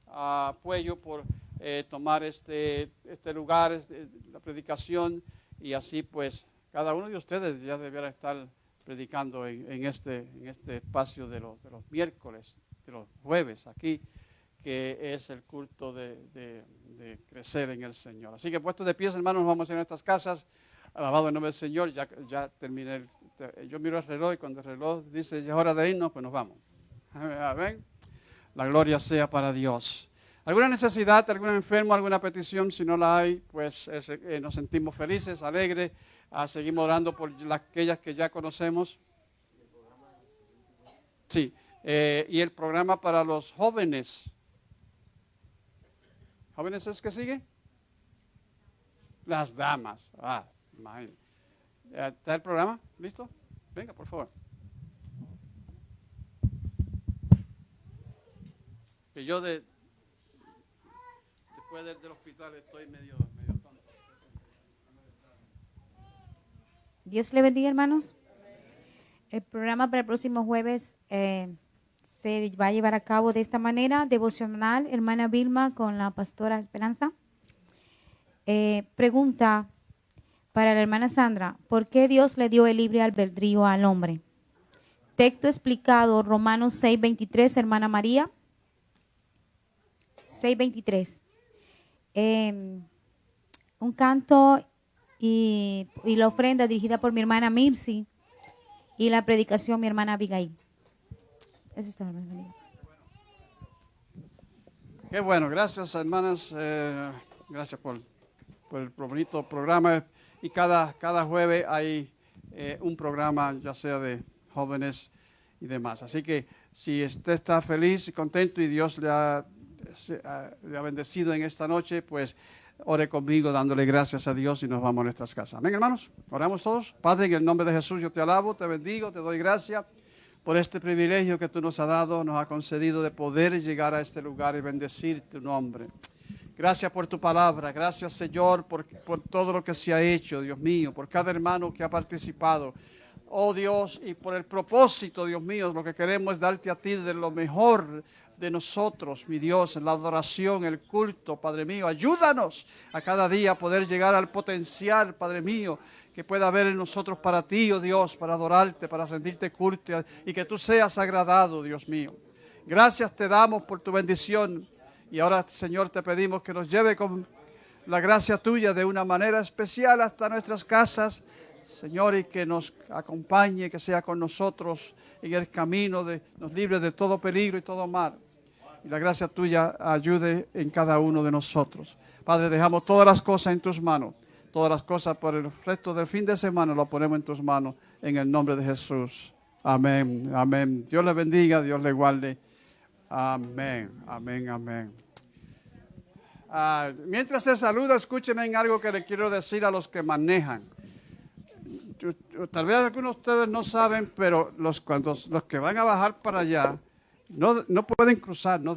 a Puello por eh, tomar este, este lugar, este, la predicación, y así pues cada uno de ustedes ya debiera estar predicando en, en este, en este espacio de los, de los miércoles, de los jueves aquí, que es el culto de, crecer en el Señor. Así que puestos de pies, hermanos, vamos a ir a nuestras casas. Alabado el nombre del Señor, ya, terminé. yo miro el reloj y cuando el reloj dice ya es hora de irnos, pues nos vamos. Amén. La gloria sea para Dios. ¿Alguna necesidad, algún enfermo, alguna petición? Si no la hay, pues es- eh, nos sentimos felices, alegres. Ah, seguimos orando por las, aquellas que ya conocemos. Sí, eh, y el programa para los jóvenes. ¿Jóvenes es que sigue? Las damas. Ah, imagínate. ¿Está el programa? ¿Listo? Venga, por favor. Que yo de, después del, hospital estoy medio, medio tonto. Dios le bendiga, hermanos. El programa para el próximo jueves eh, se va a llevar a cabo de esta manera, devocional, hermana Vilma con la pastora Esperanza. Eh, pregunta para la hermana Sandra, ¿por qué Dios le dio el libre albedrío al hombre? Texto explicado, Romanos 6:23, hermana María. 6:23. Eh, un canto y, y la ofrenda dirigida por mi hermana Mirsi y la predicación mi hermana Abigail. Eso está, hermana María. Qué bueno, gracias hermanas, eh, gracias por, por el bonito programa. Y cada, cada jueves hay eh, un programa, ya sea de jóvenes y demás. Así que si usted está feliz y contento y Dios le ha bendecido en esta noche, pues ore conmigo dándole gracias a Dios y nos vamos a nuestras casas. Amén, hermanos. Oramos todos. Padre, en el nombre de Jesús yo te alabo, te bendigo, te doy gracias por este privilegio que tú nos has dado, nos has concedido de poder llegar a este lugar y bendecir tu nombre. Gracias por tu palabra, gracias Señor por, por todo lo que se ha hecho, Dios mío, por cada hermano que ha participado. Oh Dios, y por el propósito, Dios mío, lo que queremos es darte a ti de lo mejor de nosotros, mi Dios, la adoración, el culto, Padre mío. Ayúdanos a cada día poder llegar al potencial, Padre mío, que pueda haber en nosotros para ti, oh Dios, para adorarte, para sentirte culto y que tú seas agradado, Dios mío. Gracias te damos por tu bendición. Y ahora, Señor, te pedimos que nos lleve con la gracia tuya de una manera especial hasta nuestras casas, Señor, y que nos acompañe, que sea con nosotros en el camino, de, nos libre de todo peligro y todo mal. Y la gracia tuya ayude en cada uno de nosotros. Padre, dejamos todas las cosas en tus manos. Todas las cosas por el resto del fin de semana lo ponemos en tus manos en el nombre de Jesús. Amén, amén. Dios le bendiga, Dios le guarde. Amén, amén, amén. Ah, mientras se saluda, escúchenme en algo que le quiero decir a los que manejan. Tal vez algunos de ustedes no saben, pero los, cuando, los que van a bajar para allá no, no pueden cruzar, no,